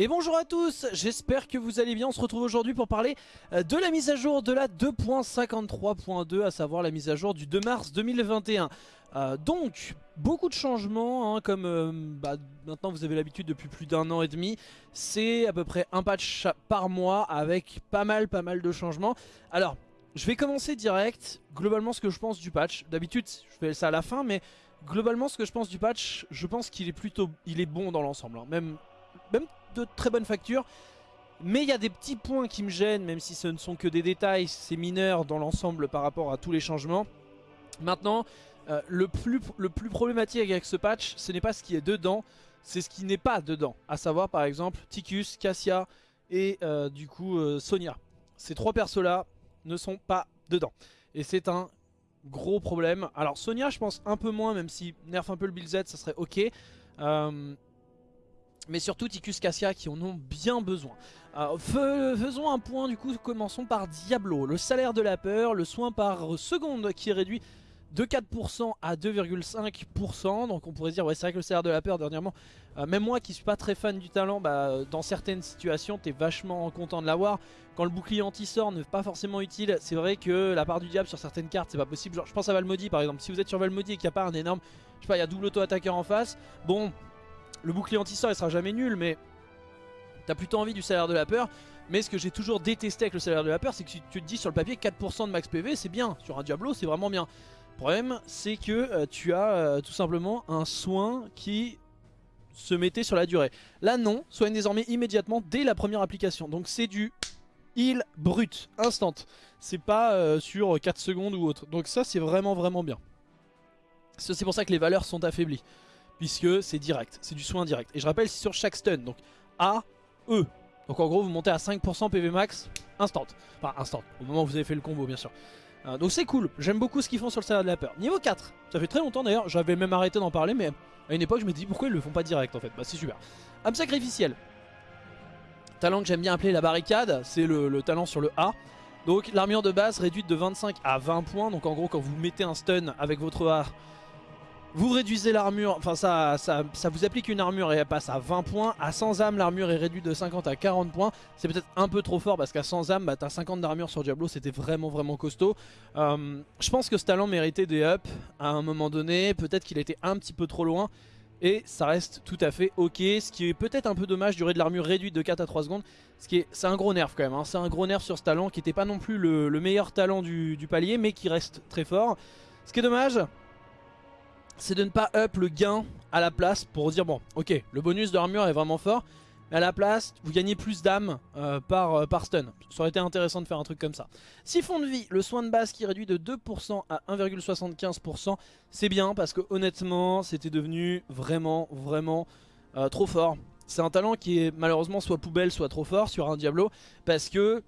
Et bonjour à tous, j'espère que vous allez bien, on se retrouve aujourd'hui pour parler euh, de la mise à jour de la 2.53.2, à savoir la mise à jour du 2 mars 2021. Euh, donc, beaucoup de changements, hein, comme euh, bah, maintenant vous avez l'habitude depuis plus d'un an et demi, c'est à peu près un patch par mois avec pas mal pas mal de changements. Alors, je vais commencer direct, globalement ce que je pense du patch, d'habitude je fais ça à la fin, mais globalement ce que je pense du patch, je pense qu'il est plutôt il est bon dans l'ensemble, hein. même, même de très bonne facture. Mais il y a des petits points qui me gênent, même si ce ne sont que des détails, c'est mineur dans l'ensemble par rapport à tous les changements. Maintenant, euh, le, plus, le plus problématique avec ce patch, ce n'est pas ce qui est dedans, c'est ce qui n'est pas dedans. À savoir par exemple Ticus, Cassia et euh, du coup euh, Sonia. Ces trois persos-là ne sont pas dedans. Et c'est un gros problème. Alors Sonia je pense un peu moins, même si nerf un peu le build Z, ça serait ok mais surtout Ticus Cassia qui en ont bien besoin. faisons un point du coup, commençons par Diablo. Le salaire de la peur, le soin par seconde qui est réduit de 4% à 2,5%. Donc on pourrait dire, ouais c'est vrai que le salaire de la peur dernièrement, euh, même moi qui suis pas très fan du talent, bah, dans certaines situations t'es vachement content de l'avoir. Quand le bouclier anti-sort n'est pas forcément utile, c'est vrai que la part du diable sur certaines cartes c'est pas possible. Genre je pense à Valmody par exemple, si vous êtes sur Valmody et qu'il n'y a pas un énorme, je sais pas, il y a double auto-attaqueur en face, bon le bouclier anti-sort il sera jamais nul mais t'as plutôt envie du salaire de la peur. Mais ce que j'ai toujours détesté avec le salaire de la peur c'est que si tu te dis sur le papier 4% de max PV c'est bien, sur un Diablo c'est vraiment bien. Le problème c'est que euh, tu as euh, tout simplement un soin qui se mettait sur la durée. Là non, soigne désormais immédiatement dès la première application. Donc c'est du heal brut, instant. C'est pas euh, sur 4 secondes ou autre. Donc ça c'est vraiment vraiment bien. C'est pour ça que les valeurs sont affaiblies puisque c'est direct, c'est du soin direct. Et je rappelle, c'est sur chaque stun, donc A, E. Donc en gros, vous montez à 5% PV max, instant. Enfin, instant, au moment où vous avez fait le combo, bien sûr. Euh, donc c'est cool, j'aime beaucoup ce qu'ils font sur le salaire de la peur. Niveau 4, ça fait très longtemps d'ailleurs, j'avais même arrêté d'en parler, mais à une époque, je me dis pourquoi ils le font pas direct en fait? Bah c'est super. Âme sacrificielle. Talent que j'aime bien appeler la barricade, c'est le, le talent sur le A. Donc l'armure de base réduite de 25 à 20 points. Donc en gros quand vous mettez un stun avec votre A vous réduisez l'armure, enfin ça, ça, vous applique une armure et elle passe à 20 points. À 100 âmes, l'armure est réduite de 50 à 40 points. C'est peut-être un peu trop fort parce qu'à 100 âmes, bah, t'as 50 d'armure sur Diablo, c'était vraiment vraiment costaud. Euh, je pense que ce talent méritait des ups à un moment donné. Peut-être qu'il était un petit peu trop loin. Et ça reste tout à fait ok, ce qui est peut-être un peu dommage, durée de l'armure réduite de 4 à 3 secondes. C'est un gros nerf quand même, hein. c'est un gros nerf sur ce talent qui n'était pas non plus le, meilleur talent du palier, mais qui reste très fort. Ce qui est dommage, c'est de ne pas up le gain à la place pour dire bon ok le bonus d'armure est vraiment fort mais à la place vous gagnez plus d'âme euh, par, euh, par stun. Ça aurait été intéressant de faire un truc comme ça. Siphon de vie, le soin de base qui réduit de 2% à 1,75% c'est bien parce que honnêtement c'était devenu vraiment vraiment euh, trop fort. C'est un talent qui est malheureusement soit poubelle soit trop fort sur un Diablo parce que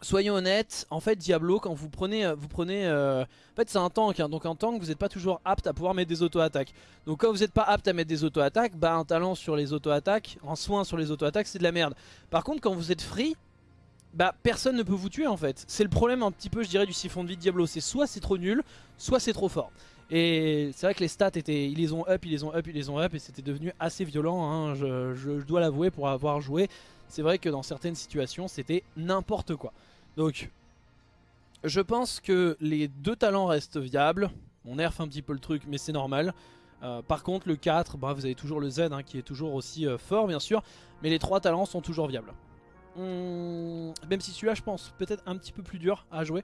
Soyons honnêtes, en fait Diablo quand vous prenez, euh, vous prenez, euh, en fait c'est un tank, hein, donc un tank vous n'êtes pas toujours apte à pouvoir mettre des auto-attaques. Donc quand vous n'êtes pas apte à mettre des auto-attaques, bah un talent sur les auto-attaques, en soin sur les auto-attaques c'est de la merde. Par contre quand vous êtes free, bah personne ne peut vous tuer en fait. C'est le problème un petit peu je dirais du siphon de vie de Diablo, c'est soit c'est trop nul, soit c'est trop fort. Et c'est vrai que les stats étaient, ils les ont up, ils les ont up, ils les ont up et c'était devenu assez violent, hein, je dois l'avouer pour avoir joué. C'est vrai que dans certaines situations c'était n'importe quoi. Donc, je pense que les deux talents restent viables. On nerf un petit peu le truc, mais c'est normal. Euh, par contre, le 4, bah, vous avez toujours le Z hein, qui est toujours aussi euh, fort, bien sûr. Mais les trois talents sont toujours viables. Hum, même si celui-là, je pense, peut-être un petit peu plus dur à jouer.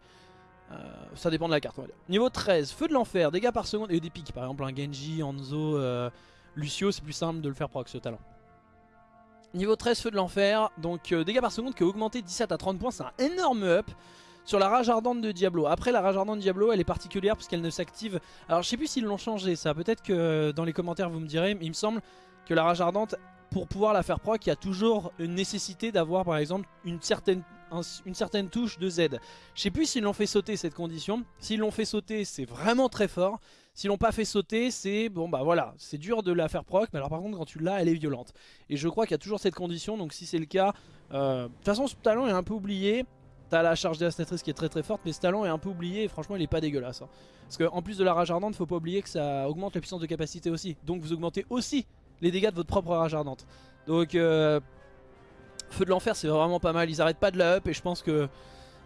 Euh, ça dépend de la carte, on va dire. Niveau 13, Feu de l'Enfer, dégâts par seconde et des pics. Par exemple, un Genji, Hanzo, Lucio, c'est plus simple de le faire proc ce talent. Niveau 13, feu de l'enfer. Donc euh, dégâts par seconde qui a augmenté 17 à 30 points. C'est un énorme up sur la rage ardente de Diablo. Après la rage ardente de Diablo elle est particulière puisqu'elle ne s'active. Alors je sais plus s'ils l'ont changé ça. Peut-être que dans les commentaires vous me direz. Mais il me semble que la rage ardente pour pouvoir la faire proc il y a toujours une nécessité d'avoir par exemple une certaine, touche de Z. Je sais plus s'ils l'ont fait sauter cette condition. S'ils l'ont fait sauter c'est vraiment très fort. S'ils l'ont pas fait sauter, c'est bon bah voilà, c'est dur de la faire proc, mais alors par contre quand tu l'as, elle est violente. Et je crois qu'il y a toujours cette condition, donc si c'est le cas, euh, de toute façon ce talent est un peu oublié. T'as la charge dévastatrice qui est très très forte, mais ce talent est un peu oublié et franchement il est pas dégueulasse. Hein. Parce qu'en plus de la rage ardente, faut pas oublier que ça augmente la puissance de capacité aussi. Donc vous augmentez aussi les dégâts de votre propre rage ardente. Donc euh, Feu de l'enfer c'est vraiment pas mal, ils arrêtent pas de la up et je pense que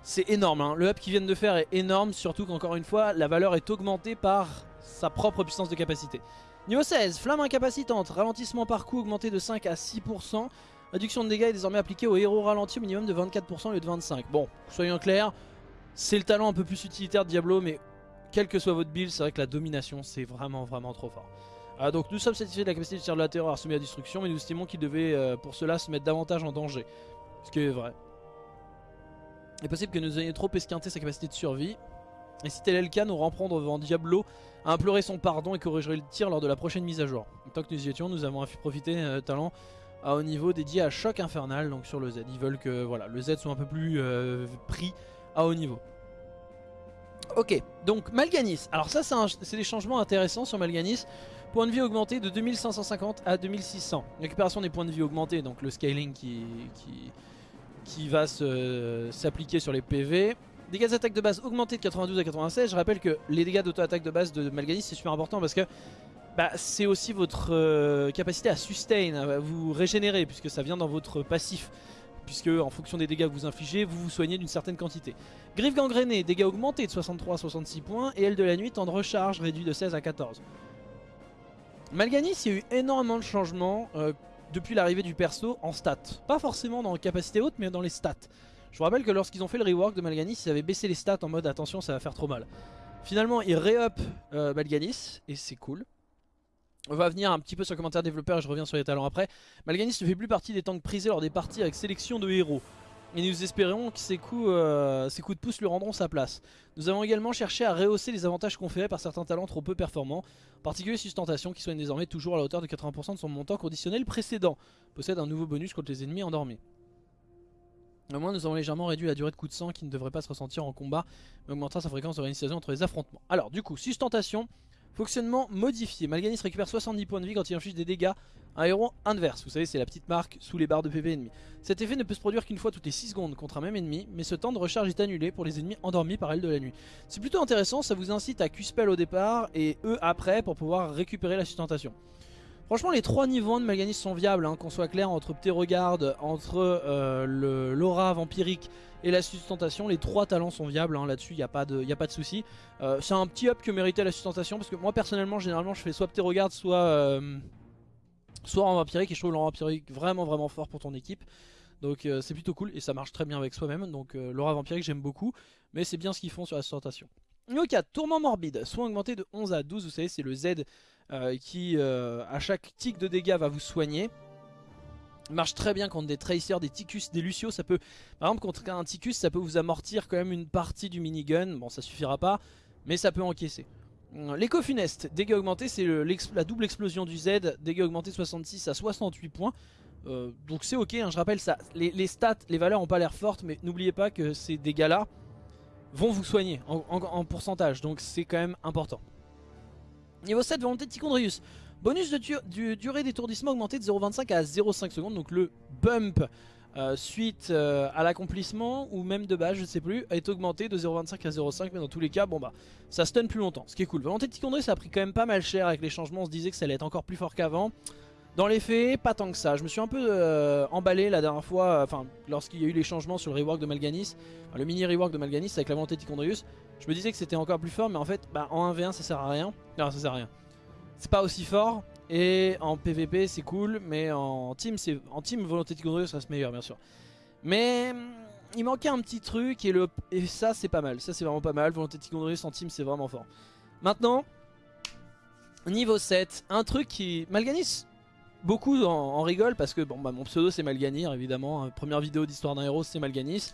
c'est énorme. Hein. Le up qu'ils viennent de faire est énorme, surtout qu'encore une fois la valeur est augmentée par sa propre puissance de capacité. Niveau 16, flamme incapacitante, ralentissement par coup augmenté de 5 à 6%. Réduction de dégâts est désormais appliquée au héros ralenti au minimum de 24% au lieu de 25%. Bon, soyons clairs, c'est le talent un peu plus utilitaire de Diablo, mais quel que soit votre build, c'est vrai que la domination c'est vraiment vraiment trop fort. Ah, donc nous sommes satisfaits de la capacité de tir de la terreur à soumis à destruction, mais nous estimons qu'il devait euh, pour cela se mettre davantage en danger. Ce qui est vrai. Il est possible que nous ayons trop esquinté sa capacité de survie. Et si tel est le cas, nous reprendre devant Diablo à implorer son pardon et corrigerait le tir lors de la prochaine mise à jour. Tant que nous y étions, nous avons profité euh, talent à haut niveau dédié à choc infernal, donc sur le Z. Ils veulent que voilà, le Z soit un peu plus euh, pris à haut niveau. Ok, donc Malganis. Alors ça, c'est des changements intéressants sur Malganis. Point de vie augmenté de 2550 à 2600. Récupération des points de vie augmentés, donc le scaling qui, qui, qui va s'appliquer sur les PV. Dégâts d'attaque de base augmentés de 92 à 96. Je rappelle que les dégâts d'auto-attaque de base de Malganis c'est super important parce que bah, c'est aussi votre euh, capacité à sustain, à vous régénérer puisque ça vient dans votre passif puisque en fonction des dégâts que vous infligez, vous vous soignez d'une certaine quantité. Griffe gangrénée, dégâts augmentés de 63 à 66 points, et aile de la nuit, temps de recharge réduit de 16 à 14. Malganis, il y a eu énormément de changements euh, depuis l'arrivée du perso en stats. Pas forcément dans capacité haute, mais dans les stats. Je vous rappelle que lorsqu'ils ont fait le rework de Malganis, ils avaient baissé les stats en mode attention, ça va faire trop mal. Finalement, ils ré-up euh, Malganis, et c'est cool. On va venir un petit peu sur le commentaire développeur et je reviens sur les talents après. Malganis ne fait plus partie des tanks prisés lors des parties avec sélection de héros. Et nous espérons que ces coups, euh, coups de pouce lui rendront sa place. Nous avons également cherché à rehausser les avantages conférés par certains talents trop peu performants, en particulier Sustentation qui soigne désormais toujours à la hauteur de 80% de son montant conditionnel précédent, possède un nouveau bonus contre les ennemis endormis. Au moins nous avons légèrement réduit la durée de coup de sang qui ne devrait pas se ressentir en combat, mais augmentera sa fréquence de réinitialisation entre les affrontements. Alors du coup, Sustentation, Fonctionnement modifié. Malganis récupère 70 points de vie quand il inflige des dégâts à un héros inverse. Vous savez, c'est la petite marque sous les barres de PV ennemis. Cet effet ne peut se produire qu'une fois toutes les 6 secondes contre un même ennemi, mais ce temps de recharge est annulé pour les ennemis endormis par elle de la nuit. C'est plutôt intéressant, ça vous incite à Q-Spell au départ et E après pour pouvoir récupérer la sustentation. Franchement les trois niveaux de Malganis sont viables, hein, qu'on soit clair entre Ptérogarde, entre euh, l'aura vampirique et la sustentation, les trois talents sont viables hein, là-dessus, il n'y a, pas de, y a pas de souci. Euh, c'est un petit up que méritait la sustentation parce que moi personnellement généralement je fais soit Ptérogarde soit, euh, soit en vampirique et je trouve l'aura vampirique vraiment vraiment fort pour ton équipe. Donc c'est plutôt cool et ça marche très bien avec soi-même, donc l'aura vampirique j'aime beaucoup, mais c'est bien ce qu'ils font sur la sustentation. 4, tourment morbide, soin augmenté de 11 à 12, vous savez c'est le Z euh, qui euh, à chaque tic de dégâts va vous soigner. Marche très bien contre des Tracers, des Ticus, des Lucio. Ça peut, par exemple, contre un Ticus, ça peut vous amortir quand même une partie du minigun. Bon, ça suffira pas, mais ça peut encaisser. Euh, l'écho funeste, dégâts augmentés, c'est la double explosion du Z. Dégâts augmentés 66 à 68 points. donc c'est ok, hein, je rappelle ça. Les, stats, les valeurs ont pas l'air fortes, mais n'oubliez pas que ces dégâts-là vont vous soigner en pourcentage. Donc c'est quand même important. Niveau 7, volonté de Tichondrius. Bonus de durée d'étourdissement augmenté de 0,25 à 0,5 secondes. Donc le bump euh, suite euh, à l'accomplissement ou même de base, je ne sais plus, est augmenté de 0,25 à 0,5. Mais dans tous les cas, bon bah, ça stun plus longtemps. Ce qui est cool. Volonté de Tichondrius, ça a pris quand même pas mal cher avec les changements. On se disait que ça allait être encore plus fort qu'avant. Dans les faits, pas tant que ça. Je me suis un peu euh, emballé la dernière fois, enfin, lorsqu'il y a eu les changements sur le rework de Malganis, le mini rework de Malganis avec la volonté de Tichondrius. Je me disais que c'était encore plus fort, mais en fait, bah, en 1v1, ça sert à rien. Non, ça sert à rien. C'est pas aussi fort. Et en PvP, c'est cool, mais en team, en team volonté de Tichondrius reste meilleur, bien sûr. Mais il manquait un petit truc, et, le, et ça, c'est pas mal. Ça, c'est vraiment pas mal. Volonté de Tichondrius en team, c'est vraiment fort. Maintenant, niveau 7, un truc qui... Malganis beaucoup en, rigole parce que bon bah mon pseudo c'est Malganir évidemment, hein. première vidéo d'histoire d'un héros c'est Malganis.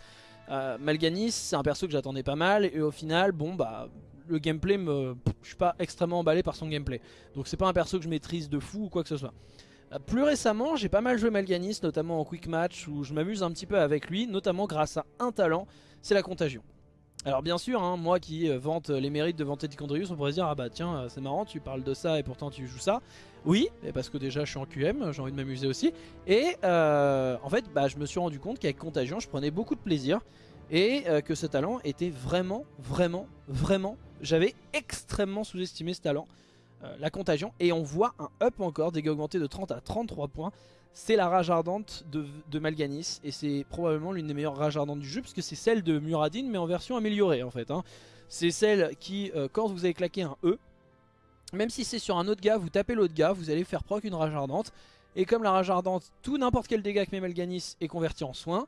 Euh, Malganis c'est un perso que j'attendais pas mal et au final bon bah le gameplay me... je suis pas extrêmement emballé par son gameplay. Donc c'est pas un perso que je maîtrise de fou ou quoi que ce soit. Euh, plus récemment j'ai pas mal joué Malganis notamment en quick match où je m'amuse un petit peu avec lui notamment grâce à un talent, c'est la contagion. Alors bien sûr, hein, moi qui euh, vante les mérites de vanter Ticondrius, on pourrait se dire ah bah tiens euh, c'est marrant, tu parles de ça et pourtant tu joues ça. Oui, parce que déjà je suis en QM, j'ai envie de m'amuser aussi. Et euh, en fait, bah, je me suis rendu compte qu'avec Contagion, je prenais beaucoup de plaisir et que ce talent était vraiment, vraiment, vraiment. J'avais extrêmement sous-estimé ce talent, la Contagion. Et on voit un up encore, dégâts augmentés de 30 à 33 points. C'est la rage ardente de, Malganis. Et c'est probablement l'une des meilleures rages ardentes du jeu, puisque c'est celle de Muradin, mais en version améliorée en fait. Hein. C'est celle qui, euh, quand vous avez claqué un E, même si c'est sur un autre gars, vous tapez l'autre gars, vous allez faire proc une rage ardente. Et comme la rage ardente, tout n'importe quel dégât que met Malganis est converti en soin,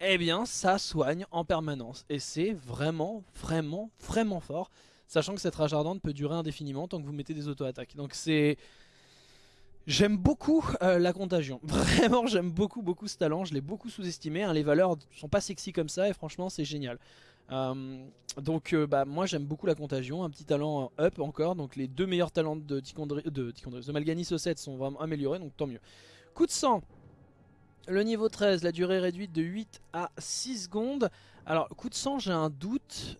eh bien ça soigne en permanence. Et c'est vraiment, vraiment, vraiment fort. Sachant que cette rage ardente peut durer indéfiniment tant que vous mettez des auto-attaques. Donc c'est... J'aime beaucoup euh, la contagion, vraiment j'aime beaucoup beaucoup ce talent, je l'ai beaucoup sous-estimé, hein. les valeurs sont pas sexy comme ça et franchement c'est génial. Euh, donc euh, bah, moi j'aime beaucoup la contagion, un petit talent up encore, donc les deux meilleurs talents de, Ticondri, de, de Malganis au 7 sont vraiment améliorés, donc tant mieux. Coup de sang, le niveau 13, la durée réduite de 8 à 6 secondes. Alors coup de sang j'ai un doute.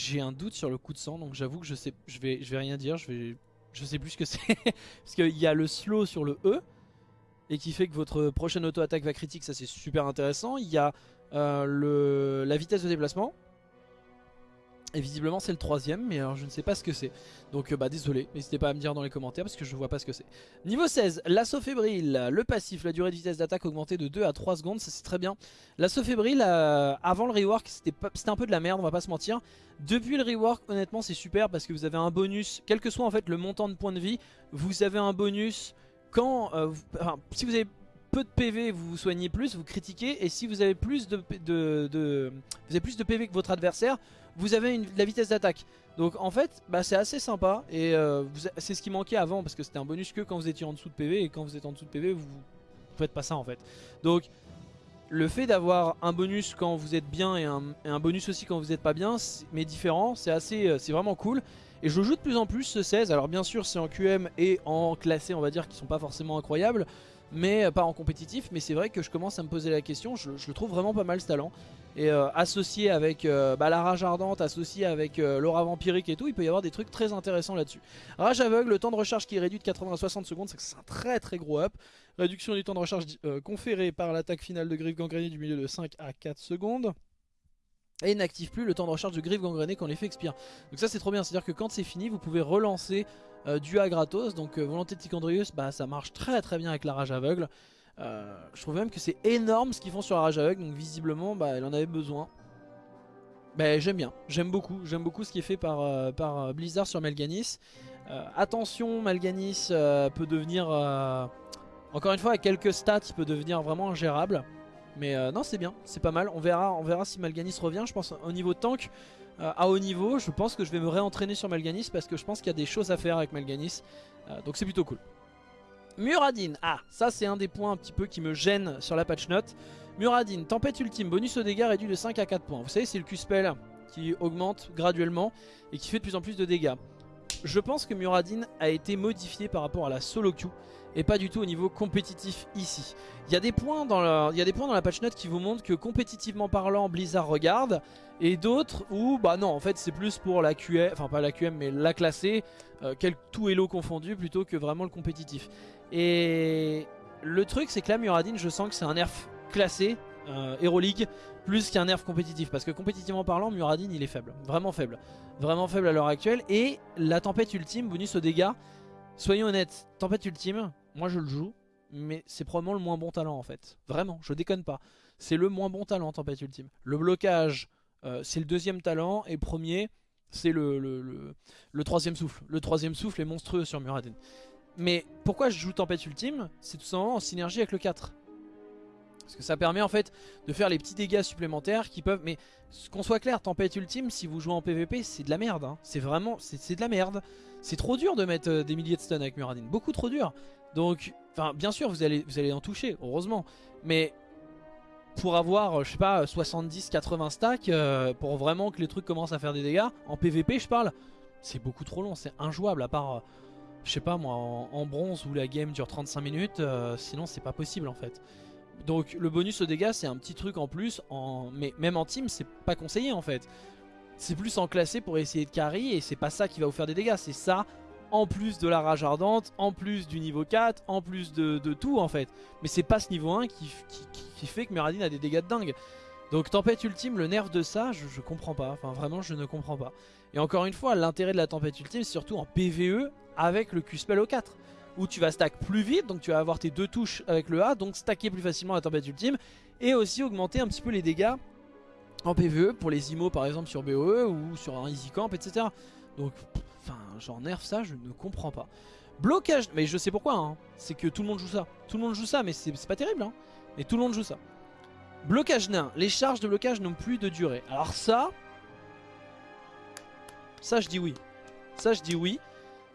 J'ai un doute sur le coup de sang, donc j'avoue que je sais, vais rien dire, je vais, je sais plus ce que c'est, parce qu'il y a le slow sur le E et qui fait que votre prochaine auto-attaque va critique, ça c'est super intéressant. Il y a euh, le, la vitesse de déplacement et visiblement c'est le troisième mais alors je ne sais pas ce que c'est. Donc euh, bah désolé n'hésitez pas à me dire dans les commentaires parce que je vois pas ce que c'est. Niveau 16 l'assaut fébrile Le passif la durée de vitesse d'attaque augmentée de 2 à 3 secondes ça c'est très bien. L'assaut fébrile euh, avant le rework c'était un peu de la merde on va pas se mentir. Depuis le rework honnêtement c'est super parce que vous avez un bonus. Quel que soit en fait le montant de points de vie Vous avez un bonus quand euh, si vous avez peu de PV, vous vous soignez plus, vous critiquez, et si vous avez plus de, de, vous avez plus de PV que votre adversaire, vous avez la vitesse d'attaque. Donc en fait, bah, c'est assez sympa, et euh, c'est ce qui manquait avant, parce que c'était un bonus que quand vous étiez en dessous de PV, et quand vous êtes en dessous de PV, vous, vous faites pas ça en fait. Donc le fait d'avoir un bonus quand vous êtes bien, et un, bonus aussi quand vous n'êtes pas bien, mais différent, c'est assez, euh, c'est vraiment cool. Et je joue de plus en plus ce 16, alors bien sûr c'est en QM et en classé on va dire qui sont pas forcément incroyables mais euh, pas en compétitif. Mais c'est vrai que je commence à me poser la question. Je, le trouve vraiment pas mal ce talent. Et euh, associé avec euh, bah, la rage ardente, associé avec l'aura vampirique et tout, il peut y avoir des trucs très intéressants là-dessus. Rage aveugle, le temps de recharge qui est réduit de 80 à 60 secondes, c'est un très très gros up. Réduction du temps de recharge conféré par l'attaque finale de griffe gangrénée du milieu de 5 à 4 secondes. Et n'active plus le temps de recharge de griffe gangrénée quand l'effet expire. Donc ça c'est trop bien, c'est à dire que quand c'est fini vous pouvez relancer euh, du A gratos. Donc euh, Volonté de Ticondrius, bah, ça marche très très bien avec la rage aveugle. Euh, je trouve même que c'est énorme ce qu'ils font sur la. Donc visiblement, bah, elle en avait besoin. Bah, j'aime bien, j'aime beaucoup. J'aime beaucoup ce qui est fait par, par Blizzard sur Melganis. attention, Melganis peut devenir... encore une fois, avec quelques stats, il peut devenir vraiment ingérable. Mais non, c'est bien, c'est pas mal. On verra, on verra si Malganis revient. Je pense au niveau tank, euh, à haut niveau, je pense que je vais me réentraîner sur Malganis parce que je pense qu'il y a des choses à faire avec Malganis. Euh, donc c'est plutôt cool. Muradin, ah ça c'est un des points un petit peu qui me gêne sur la patch note. Muradin, tempête ultime, bonus au dégâts réduit de 5 à 4 points. Vous savez c'est le Q-spell qui augmente graduellement et qui fait de plus en plus de dégâts. Je pense que Muradin a été modifié par rapport à la solo queue et pas du tout au niveau compétitif ici. Il y a des points dans, il y a des points dans la patch note qui vous montrent que compétitivement parlant Blizzard regarde et d'autres où bah non en fait c'est plus pour la QM, enfin pas la QM mais la classée, euh, quel tout hello confondu plutôt que vraiment le compétitif. Et le truc c'est que là Muradin je sens que c'est un nerf classé, euh, Hero League, plus qu'un nerf compétitif. Parce que compétitivement parlant Muradin il est faible, vraiment faible. Vraiment faible à l'heure actuelle. Et la tempête ultime, bonus aux dégâts, soyons honnêtes, tempête ultime, moi je le joue. Mais c'est probablement le moins bon talent en fait. Vraiment, je déconne pas. C'est le moins bon talent tempête ultime. Le blocage euh, c'est le deuxième talent et premier c'est le, le, troisième souffle. Le troisième souffle est monstrueux sur Muradin. Mais pourquoi je joue Tempête Ultime C'est tout simplement en synergie avec le 4. Parce que ça permet en fait de faire les petits dégâts supplémentaires qui peuvent... Mais qu'on soit clair, Tempête Ultime, si vous jouez en PvP, c'est de la merde. Hein. C'est vraiment... C'est de la merde. C'est trop dur de mettre euh, des milliers de stuns avec Muradin. Beaucoup trop dur. Donc, enfin, bien sûr, vous allez, vous en toucher, heureusement. Mais pour avoir, je sais pas, 70-80 stacks, euh, pour vraiment que les trucs commencent à faire des dégâts, en PVP je parle, c'est beaucoup trop long, c'est injouable, à part, euh, je sais pas moi, en, bronze où la game dure 35 minutes, euh, sinon c'est pas possible en fait. Donc le bonus aux dégâts c'est un petit truc en plus, en... mais même en team c'est pas conseillé en fait. C'est plus en classé pour essayer de carry et c'est pas ça qui va vous faire des dégâts, c'est ça en plus de la rage ardente, en plus du niveau 4, en plus de, tout en fait. Mais c'est pas ce niveau 1 qui, fait que Muradin a des dégâts de dingue. Donc tempête ultime, le nerf de ça, je, comprends pas. Enfin vraiment, je ne comprends pas. Et encore une fois, l'intérêt de la tempête ultime, c'est surtout en PVE avec le Q-Spell au 4 où tu vas stack plus vite, donc tu vas avoir tes deux touches avec le A, donc stacker plus facilement la tempête ultime, et aussi augmenter un petit peu les dégâts en PvE pour les IMO par exemple sur BOE ou sur un Easy Camp, etc. Donc, enfin, genre nerf ça, je ne comprends pas. Blocage, mais je sais pourquoi, hein. c'est que tout le monde joue ça. Tout le monde joue ça, mais c'est pas terrible, hein. mais tout le monde joue ça. Blocage nain, les charges de blocage n'ont plus de durée. Alors ça, ça je dis oui. Ça je dis oui.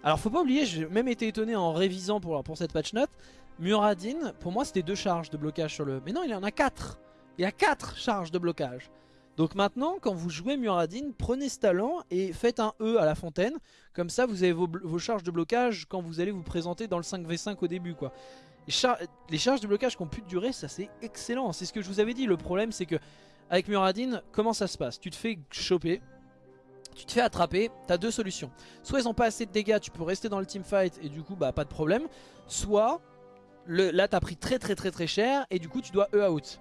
Alors faut pas oublier, j'ai même été étonné en révisant pour, cette patch note. Muradin, pour moi c'était deux charges de blocage sur le... Mais non, il y en a quatre Il y a quatre charges de blocage donc maintenant, quand vous jouez Muradin, prenez ce talent et faites un E à la fontaine. Comme ça, vous avez vos, charges de blocage quand vous allez vous présenter dans le 5v5 au début. quoi. Les, charges de blocage qui ont plus de ça c'est excellent. C'est ce que je vous avais dit. Le problème, c'est que avec Muradin, comment ça se passe? Tu te fais choper, tu te fais attraper, t'as deux solutions. Soit ils ont pas assez de dégâts, tu peux rester dans le teamfight et du coup bah pas de problème. Soit le, là t'as pris très très très très cher et du coup tu dois E out.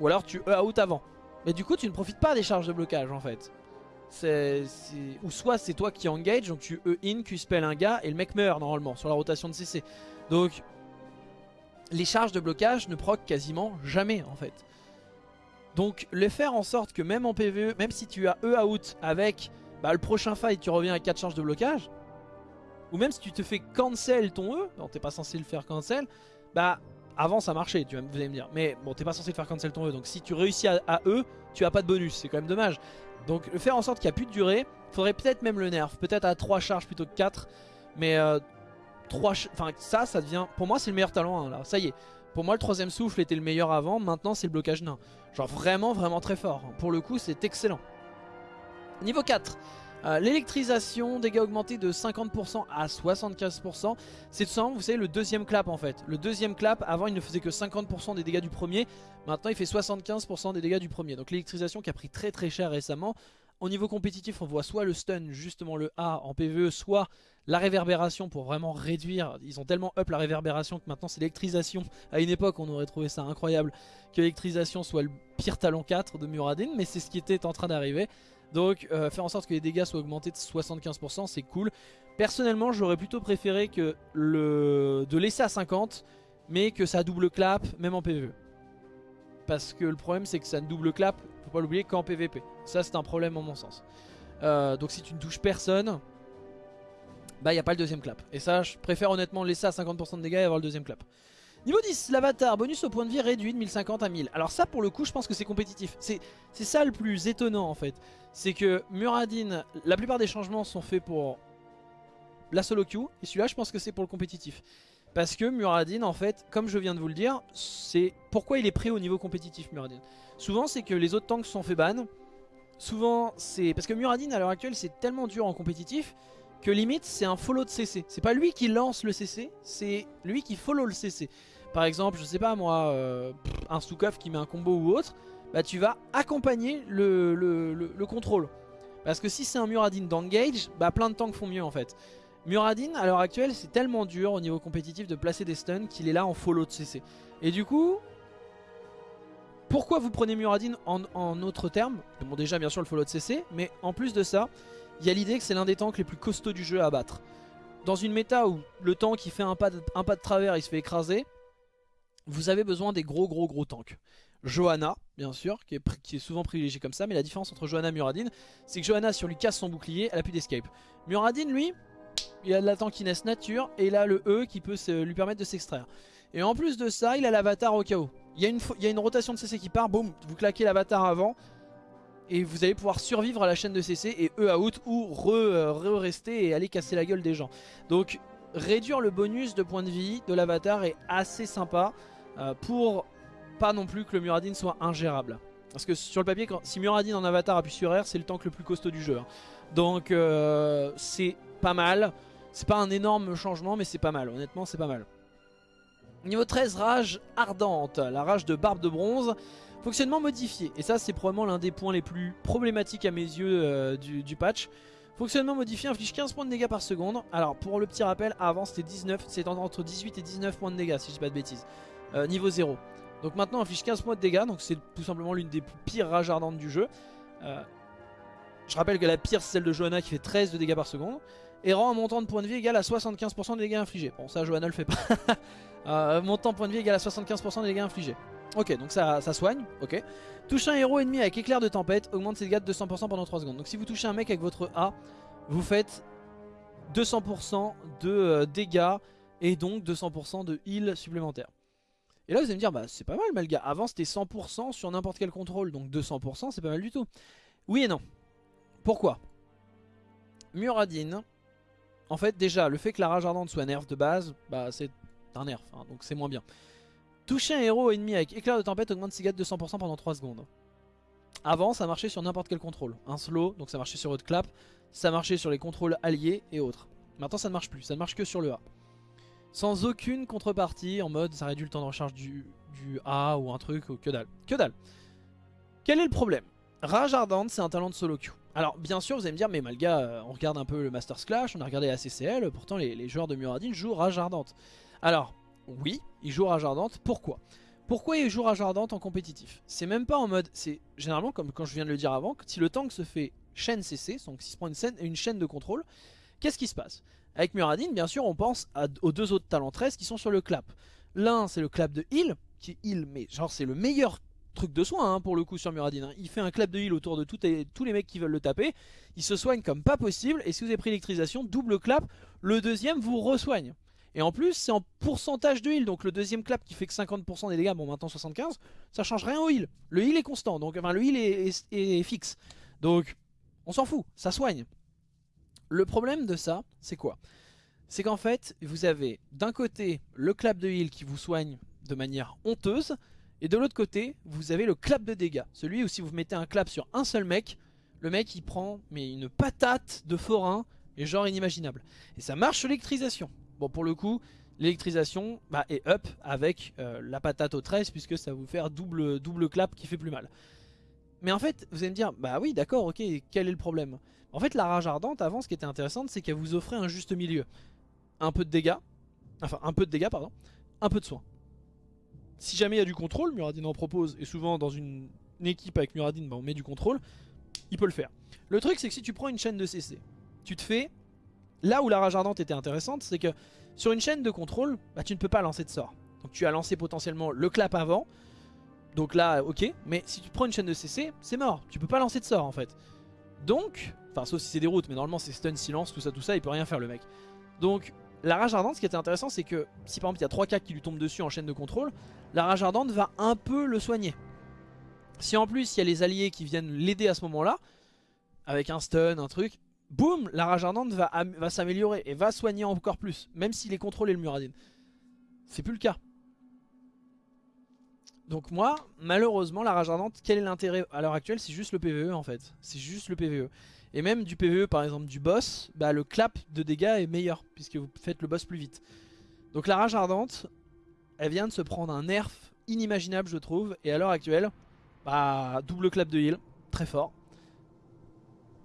Ou alors tu E out avant. Mais du coup tu ne profites pas des charges de blocage en fait. Ou soit c'est toi qui engage, donc tu E in, Q spell un gars et le mec meurt normalement sur la rotation de CC. Donc les charges de blocage ne proc quasiment jamais en fait. Donc le faire en sorte que même en PvE, même si tu as E out avec bah, le prochain fight tu reviens à 4 charges de blocage, ou même si tu te fais cancel ton E, non t'es pas censé le faire cancel, bah avant ça marchait tu vas, vous allez me dire, mais bon t'es pas censé le faire cancel ton E, donc si tu réussis à, E, tu as pas de bonus, c'est quand même dommage. Donc le faire en sorte qu'il n'y a plus de durée, faudrait peut-être même le nerf, peut-être à 3 charges plutôt que 4, mais euh, 3 enfin ça ça devient, pour moi c'est le meilleur talent hein, là, ça y est. Pour moi le troisième souffle était le meilleur avant, maintenant c'est le blocage nain. Genre vraiment vraiment très fort. Pour le coup c'est excellent. Niveau 4. Euh, l'électrisation, dégâts augmentés de 50% à 75%. C'est tout simplement, vous savez, le deuxième clap en fait. Le deuxième clap, avant il ne faisait que 50% des dégâts du premier. Maintenant il fait 75% des dégâts du premier. Donc l'électrisation qui a pris très très cher récemment. Au niveau compétitif, on voit soit le stun, justement le A en PvE, soit la réverbération pour vraiment réduire. Ils ont tellement up la réverbération que maintenant c'est l'électrisation. À une époque, on aurait trouvé ça incroyable que l'électrisation soit le pire talent 4 de Muradin, mais c'est ce qui était en train d'arriver. Donc euh, faire en sorte que les dégâts soient augmentés de 75%, c'est cool. Personnellement, j'aurais plutôt préféré que le de laisser à 50, mais que ça double clap, même en PvE. Parce que le problème, c'est que ça double clap, pas l'oublier, qu'en PvP. Ça c'est un problème en mon sens. Euh, donc si tu ne touches personne, bah il n'y a pas le deuxième clap. Et ça je préfère honnêtement laisser à 50% de dégâts et avoir le deuxième clap. Niveau 10, l'avatar, bonus au point de vie réduit de 1050 à 1000. Alors ça pour le coup je pense que c'est compétitif. C'est ça le plus étonnant en fait. C'est que Muradin, la plupart des changements sont faits pour la solo queue. Et celui-là je pense que c'est pour le compétitif. Parce que Muradin en fait, comme je viens de vous le dire, c'est pourquoi il est prêt au niveau compétitif Muradin. Souvent c'est que les autres tanks sont fait ban. Souvent c'est... Parce que Muradin à l'heure actuelle c'est tellement dur en compétitif que limite c'est un follow de CC. C'est pas lui qui lance le CC, c'est lui qui follow le CC. Par exemple, je sais pas moi, euh, un Stukov qui met un combo ou autre, bah tu vas accompagner le, le, contrôle. Parce que si c'est un Muradin d'engage, bah plein de tanks font mieux en fait. Muradin à l'heure actuelle c'est tellement dur au niveau compétitif de placer des stuns qu'il est là en follow de CC. Et du coup, pourquoi vous prenez Muradin en, autres termes Bon déjà bien sûr le follow de CC, mais en plus de ça, il y a l'idée que c'est l'un des tanks les plus costauds du jeu à battre. Dans une méta où le tank qui fait un pas, de, travers il se fait écraser, vous avez besoin des gros gros gros tanks. Johanna, bien sûr, qui est, souvent privilégié comme ça, mais la différence entre Johanna et Muradin, c'est que Johanna, si on lui casse son bouclier, elle a plus d'escape. Muradin, lui, il a de la tankiness nature, et il a le E qui peut lui permettre de s'extraire. Et en plus de ça, il a l'avatar au chaos. Il y, a une, il y a une rotation de CC qui part, boum, vous claquez l'avatar avant, et vous allez pouvoir survivre à la chaîne de CC et E out ou euh, re-rester et aller casser la gueule des gens. Donc réduire le bonus de points de vie de l'avatar est assez sympa euh, pour pas non plus que le Muradin soit ingérable. Parce que sur le papier, si Muradin en avatar appuie sur R, c'est le tank le plus costaud du jeu. Hein. Donc euh, c'est pas mal. C'est pas un énorme changement, mais c'est pas mal. Honnêtement, c'est pas mal. Niveau 13, rage ardente. La rage de barbe de bronze. Fonctionnement modifié, et ça c'est probablement l'un des points les plus problématiques à mes yeux euh, du, patch. Fonctionnement modifié inflige 15 points de dégâts par seconde. Alors pour le petit rappel, avant c'était 19, c'est entre 18 et 19 points de dégâts si je dis pas de bêtises. Euh, niveau 0. Donc maintenant, inflige 15 points de dégâts. Donc c'est tout simplement l'une des pires rages ardentes du jeu. Euh, je rappelle que la pire, c'est celle de Johanna qui fait 13 de dégâts par seconde. Et rend un montant de points de vie égal à 75% des dégâts infligés. Bon, ça, Johanna le fait pas. euh, montant de points de vie égal à 75% des dégâts infligés. Ok, donc ça, ça soigne. Ok. Touche un héros ennemi avec éclair de tempête, augmente ses dégâts de 200% pendant 3 secondes. Donc si vous touchez un mec avec votre A, vous faites 200% de euh, dégâts et donc 200% de heal supplémentaire. Et là vous allez me dire, bah c'est pas mal Malga, avant c'était 100% sur n'importe quel contrôle, donc 200% c'est pas mal du tout. Oui et non. Pourquoi? Muradin, en fait déjà le fait que la rage ardente soit nerf de base, bah c'est un nerf, hein, donc c'est moins bien. Toucher un héros ennemi avec éclair de tempête augmente ses de 200% pendant 3 secondes. Avant ça marchait sur n'importe quel contrôle, un slow, donc ça marchait sur votre clap, ça marchait sur les contrôles alliés et autres. Maintenant ça ne marche plus, ça ne marche que sur le A. Sans aucune contrepartie, en mode ça réduit le temps de recharge du, du A ou un truc, ou que dalle. Que dalle. Quel est le problème? Rage Ardente c'est un talent de solo queue. Alors bien sûr vous allez me dire mais Malga euh, on regarde un peu le Masters Clash, on a regardé la CCL, pourtant les, joueurs de Muradin jouent Rage Ardente. Alors oui, ils jouent Rage Ardente, pourquoi? Pourquoi ils jouent Rage Ardente en compétitif? C'est même pas en mode, c'est généralement comme quand je viens de le dire avant, si le tank se fait chaîne CC, donc s'il se prend une, chaîne de contrôle, qu'est-ce qui se passe? Avec Muradin, bien sûr, on pense aux deux autres talents 13 qui sont sur le clap. L'un, c'est le clap de heal, qui heal, mais genre c'est le meilleur truc de soin hein, pour le coup sur Muradin. Il fait un clap de heal autour de tous les mecs qui veulent le taper. Il se soigne comme pas possible, et si vous avez pris électrisation, double clap, le deuxième vous resoigne. Et en plus, c'est en pourcentage de heal. Donc le deuxième clap qui fait que 50% des dégâts, bon maintenant 75, ça change rien au heal. Le heal est constant, donc enfin le heal est, fixe. Donc on s'en fout, ça soigne. Le problème de ça, c'est quoi? C'est qu'en fait, vous avez d'un côté le clap de heal qui vous soigne de manière honteuse, et de l'autre côté, vous avez le clap de dégâts. Celui où si vous mettez un clap sur un seul mec, le mec il prend mais une patate de forain, et genre inimaginable. Et ça marche sur l'électrisation. Bon pour le coup l'électrisation bah, est up avec euh, la patate au 13 puisque ça va vous faire double, double clap qui fait plus mal. Mais en fait vous allez me dire bah oui d'accord ok quel est le problème? En fait la rage ardente avant ce qui était intéressant c'est qu'elle vous offrait un juste milieu. Un peu de dégâts, enfin un peu de dégâts pardon, un peu de soin. Si jamais il y a du contrôle, Muradin en propose et souvent dans une, équipe avec Muradin bah, on met du contrôle, il peut le faire. Le truc c'est que si tu prends une chaîne de CC, tu te fais Là où la rage ardente était intéressante, c'est que sur une chaîne de contrôle, bah, tu ne peux pas lancer de sort. Donc tu as lancé potentiellement le clap avant. Donc là, ok. Mais si tu prends une chaîne de CC, c'est mort. Tu peux pas lancer de sort en fait. Donc, enfin sauf si c'est des routes, mais normalement c'est stun, silence, tout ça, tout ça, il peut rien faire le mec. Donc la rage ardente, ce qui était intéressant, c'est que si par exemple il y a 3 4 qui lui tombent dessus en chaîne de contrôle, la rage ardente va un peu le soigner. Si en plus il y a les alliés qui viennent l'aider à ce moment-là, avec un stun, un truc, boum, la rage ardente va, va s'améliorer et va soigner encore plus, même s'il est contrôlé le Muradin. C'est plus le cas. Donc moi, malheureusement, la rage ardente, quel est l'intérêt à l'heure actuelle? C'est juste le PVE en fait. C'est juste le PVE. Et même du PVE, par exemple du boss, bah, le clap de dégâts est meilleur, puisque vous faites le boss plus vite. Donc la rage ardente, elle vient de se prendre un nerf inimaginable je trouve. Et à l'heure actuelle, bah, double clap de heal, très fort.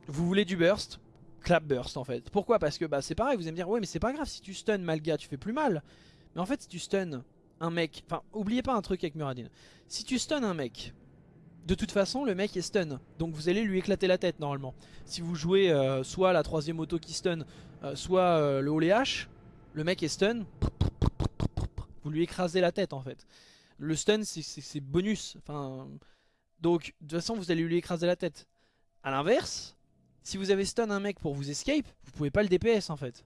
Vous voulez du burst clap burst en fait. Pourquoi? Parce que bah, c'est pareil, vous allez me dire, ouais mais c'est pas grave, si tu stun Malga, tu fais plus mal. Mais en fait, si tu stun un mec, enfin, oubliez pas un truc avec Muradin. Si tu stun un mec, de toute façon, le mec est stun. Donc vous allez lui éclater la tête normalement. Si vous jouez euh, soit la troisième auto qui stun, euh, soit euh, le haches, le mec est stun, vous lui écrasez la tête en fait. Le stun c'est bonus. Donc de toute façon vous allez lui écraser la tête. A l'inverse, si vous avez stun un mec pour vous escape, vous pouvez pas le DPS en fait.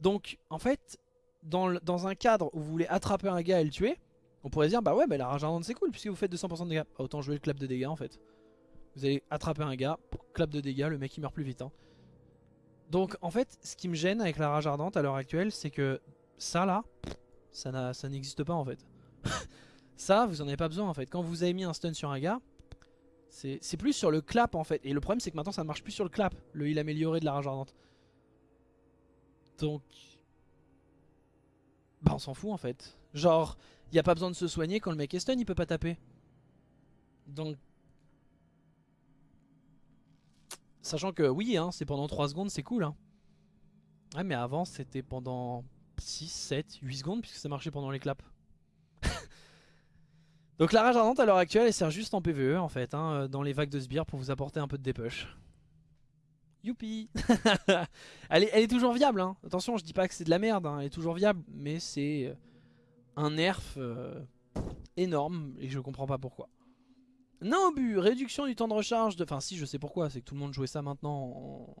Donc en fait, dans un cadre où vous voulez attraper un gars et le tuer, on pourrait dire bah ouais bah la rage ardente c'est cool puisque vous faites 200% de dégâts. Bah, autant jouer le clap de dégâts en fait. Vous allez attraper un gars, clap de dégâts, le mec il meurt plus vite. Hein. Donc en fait ce qui me gêne avec la rage ardente à l'heure actuelle c'est que ça là, ça n'existe pas en fait. ça vous en avez pas besoin en fait. Quand vous avez mis un stun sur un gars, c'est plus sur le clap en fait. Et le problème c'est que maintenant ça ne marche plus sur le clap, le heal amélioré de la rage ardente. Donc... Bah on s'en fout en fait. Genre, il n'y a pas besoin de se soigner quand le mec est stun, il peut pas taper. Donc... Sachant que oui, hein, c'est pendant 3 secondes, c'est cool. Hein. Ouais mais avant c'était pendant 6, 7, 8 secondes puisque ça marchait pendant les claps. Donc la rage ardente à l'heure actuelle elle sert juste en PvE en fait, hein, dans les vagues de sbires pour vous apporter un peu de dépush. Youpi elle, est, elle est toujours viable, hein. attention je dis pas que c'est de la merde, hein. elle est toujours viable, mais c'est euh, un nerf euh, énorme et je comprends pas pourquoi. Non but, réduction du temps de recharge de... Enfin si je sais pourquoi, c'est que tout le monde jouait ça maintenant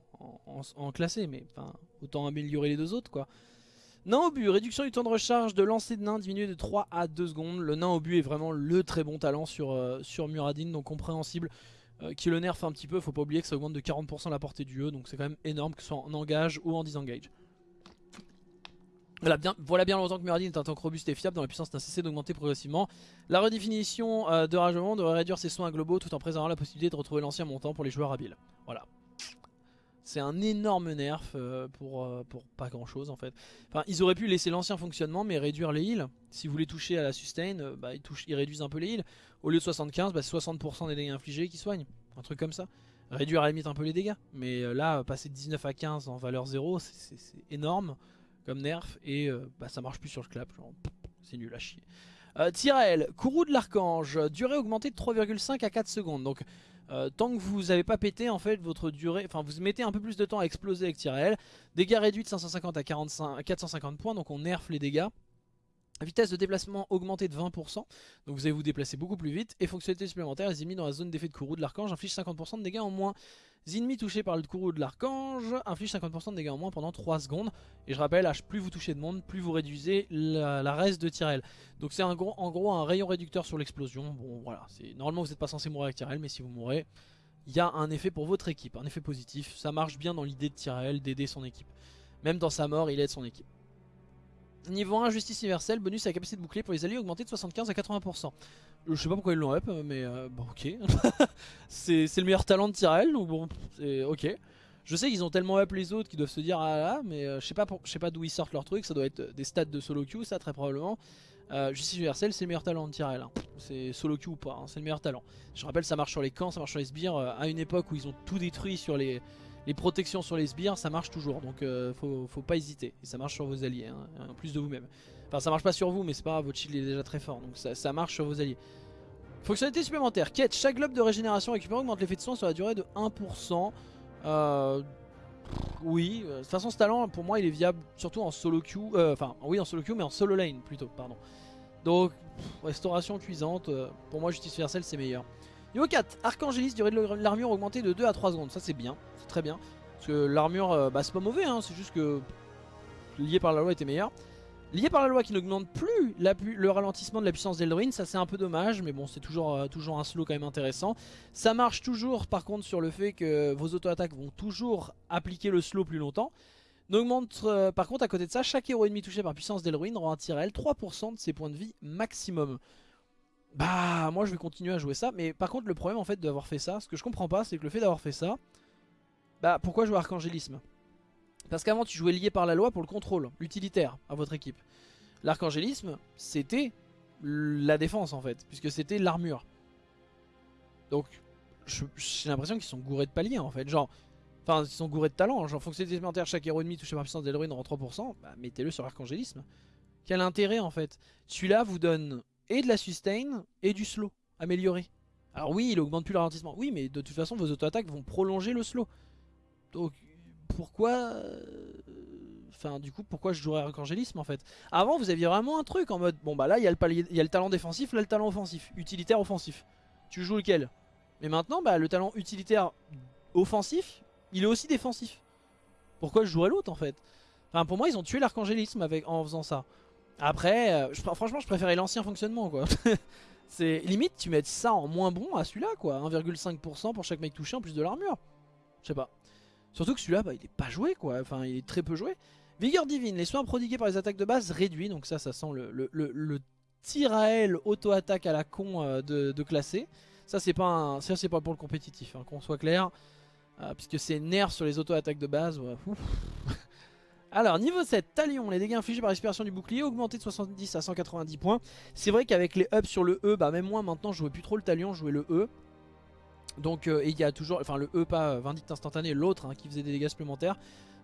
en, classé, mais enfin autant améliorer les deux autres quoi. Nain au réduction du temps de recharge de lancer de nain diminué de 3 à 2 secondes. Le nain au est vraiment le très bon talent sur, euh, sur Muradin, donc compréhensible. Euh, qui le nerf un petit peu, faut pas oublier que ça augmente de 40% la portée du E, donc c'est quand même énorme que ce soit en engage ou en disengage. Voilà bien, longtemps que Muradin est un tank robuste et fiable dont la puissance n'a cessé d'augmenter progressivement. La redéfinition euh, de Ragement devrait réduire ses soins globaux tout en préservant la possibilité de retrouver l'ancien montant pour les joueurs habiles. Voilà. C'est un énorme nerf euh, pour, pour pas grand chose en fait. Enfin, ils auraient pu laisser l'ancien fonctionnement mais réduire les heals. Si vous voulez toucher à la sustain, bah, ils, touchent, ils réduisent un peu les heals. Au lieu de 75, bah, c'est 60% des dégâts infligés qui soignent. Un truc comme ça. Réduire à la limite un peu les dégâts. Mais euh, là, passer de 19 à 15 en valeur 0, c'est énorme comme nerf. Et euh, bah, ça marche plus sur le clap. C'est nul à chier. Euh, courroux de l'archange, durée augmentée de 3,5 à 4 secondes. Donc euh, tant que vous n'avez pas pété en fait votre durée, enfin vous mettez un peu plus de temps à exploser avec Tyrell. Dégâts réduits de 550 à, 45, à 450 points, donc on nerf les dégâts. Vitesse de déplacement augmentée de 20%, donc vous allez vous déplacer beaucoup plus vite. Et fonctionnalité supplémentaire, les ennemis dans la zone d'effet de courroux de l'archange infligent 50% de dégâts en moins. Ennemis touchés par le courroux de l'archange infligent 50% de dégâts en moins pendant 3 secondes. Et je rappelle, plus vous touchez de monde, plus vous réduisez la, reste de Tyrell. Donc c'est en gros un rayon réducteur sur l'explosion. Bon voilà, normalement vous n'êtes pas censé mourir avec Tyrell, mais si vous mourrez, il y a un effet pour votre équipe, un effet positif. Ça marche bien dans l'idée de Tyrell d'aider son équipe. Même dans sa mort, il aide son équipe. Niveau 1, justice universelle, bonus à la capacité de bouclier pour les alliés augmenté de 75 à 80%. Je sais pas pourquoi ils l'ont up, mais euh, bon ok. c'est le meilleur talent de Tyrell, donc bon, ok. Je sais qu'ils ont tellement up les autres qu'ils doivent se dire ah là, mais euh, je sais pas, pas d'où ils sortent leur truc, ça doit être des stats de solo queue ça très probablement. Euh, justice universelle c'est le meilleur talent de Tyrell, hein. c'est solo queue ou pas, hein, c'est le meilleur talent. Je rappelle ça marche sur les camps, ça marche sur les sbires, à une époque où ils ont tout détruit sur les, les protections sur les sbires ça marche toujours donc euh, faut, pas hésiter. Et ça marche sur vos alliés hein, en plus de vous-même. Enfin ça marche pas sur vous mais c'est pas votre shield est déjà très fort donc ça, marche sur vos alliés. Fonctionnalité supplémentaire quête. Chaque globe de régénération récupéré augmente l'effet de soin sur la durée de 1% euh, oui euh, de toute façon ce talent pour moi il est viable surtout en solo queue enfin oui en solo queue mais en solo lane plutôt pardon. Donc restauration cuisante pour moi justice universelle c'est meilleur Niveau 4, Archangélis, durée de l'armure augmentée de 2 à 3 secondes. Ça c'est bien, c'est très bien. Parce que l'armure, euh, bah, c'est pas mauvais, hein, c'est juste que lié par la loi était meilleur. Lié par la loi qui n'augmente plus le ralentissement de la puissance d'Eldrin, ça c'est un peu dommage, mais bon c'est toujours, euh, toujours un slow quand même intéressant. Ça marche toujours par contre sur le fait que vos auto-attaques vont toujours appliquer le slow plus longtemps. N'augmente euh, par contre à côté de ça, chaque héros ennemi touché par puissance d'Elruin rend un Tyrell 3% de ses points de vie maximum. Bah moi je vais continuer à jouer ça Mais par contre le problème en fait d'avoir fait ça Ce que je comprends pas c'est que le fait d'avoir fait ça Bah pourquoi jouer Archangélisme Parce qu'avant tu jouais lié par la loi pour le contrôle Utilitaire à votre équipe L'archangélisme c'était la défense en fait Puisque c'était l'armure Donc j'ai l'impression qu'ils sont gourés de paliers en fait Genre Enfin, ils sont gourés de talent. Genre, fonctionnalité supplémentaire, chaque héros ennemi touché par puissance d'Elruin rend 3%. Bah, mettez-le sur Archangélisme. Quel intérêt en fait? Celui-là vous donne et de la sustain et du slow amélioré. Alors oui, il augmente plus le ralentissement. Oui, mais de toute façon, vos auto-attaques vont prolonger le slow. Donc, pourquoi... Euh, enfin, du coup, pourquoi je jouerais Archangélisme en fait? Avant, vous aviez vraiment un truc en mode... Bon, bah là, il y, a le y a le talent défensif, là, le talent offensif. Utilitaire, offensif. Tu joues lequel? Mais maintenant, bah, le talent utilitaire offensif, il est aussi défensif. Pourquoi je jouerais l'autre en fait? Enfin, pour moi, ils ont tué l'archangélisme en faisant ça. Après, euh, franchement, je préférais l'ancien fonctionnement, quoi. C'est limite, tu mets ça en moins bon à celui-là, quoi. 1,5% pour chaque mec touché en plus de l'armure. Je sais pas. Surtout que celui-là, bah, il est pas joué, quoi. Enfin, il est très peu joué. Vigueur divine, les soins prodigués par les attaques de base réduits. Donc ça, ça sent le, le, le, tir à elle auto-attaque à la con euh, de, classer. Ça, c'est pas, c'est pas pour le compétitif, hein, qu'on soit clair. Euh, puisque c'est nerf sur les auto-attaques de base. Ouais. Alors, niveau 7, Talion, les dégâts infligés par l'expiration du bouclier augmentés de 70 à 190 points. C'est vrai qu'avec les ups sur le E, bah même moi maintenant je jouais plus trop le Talion, je jouais le E. Donc, euh, et il y a toujours, enfin le E pas Vindicte instantané, l'autre hein, qui faisait des dégâts supplémentaires.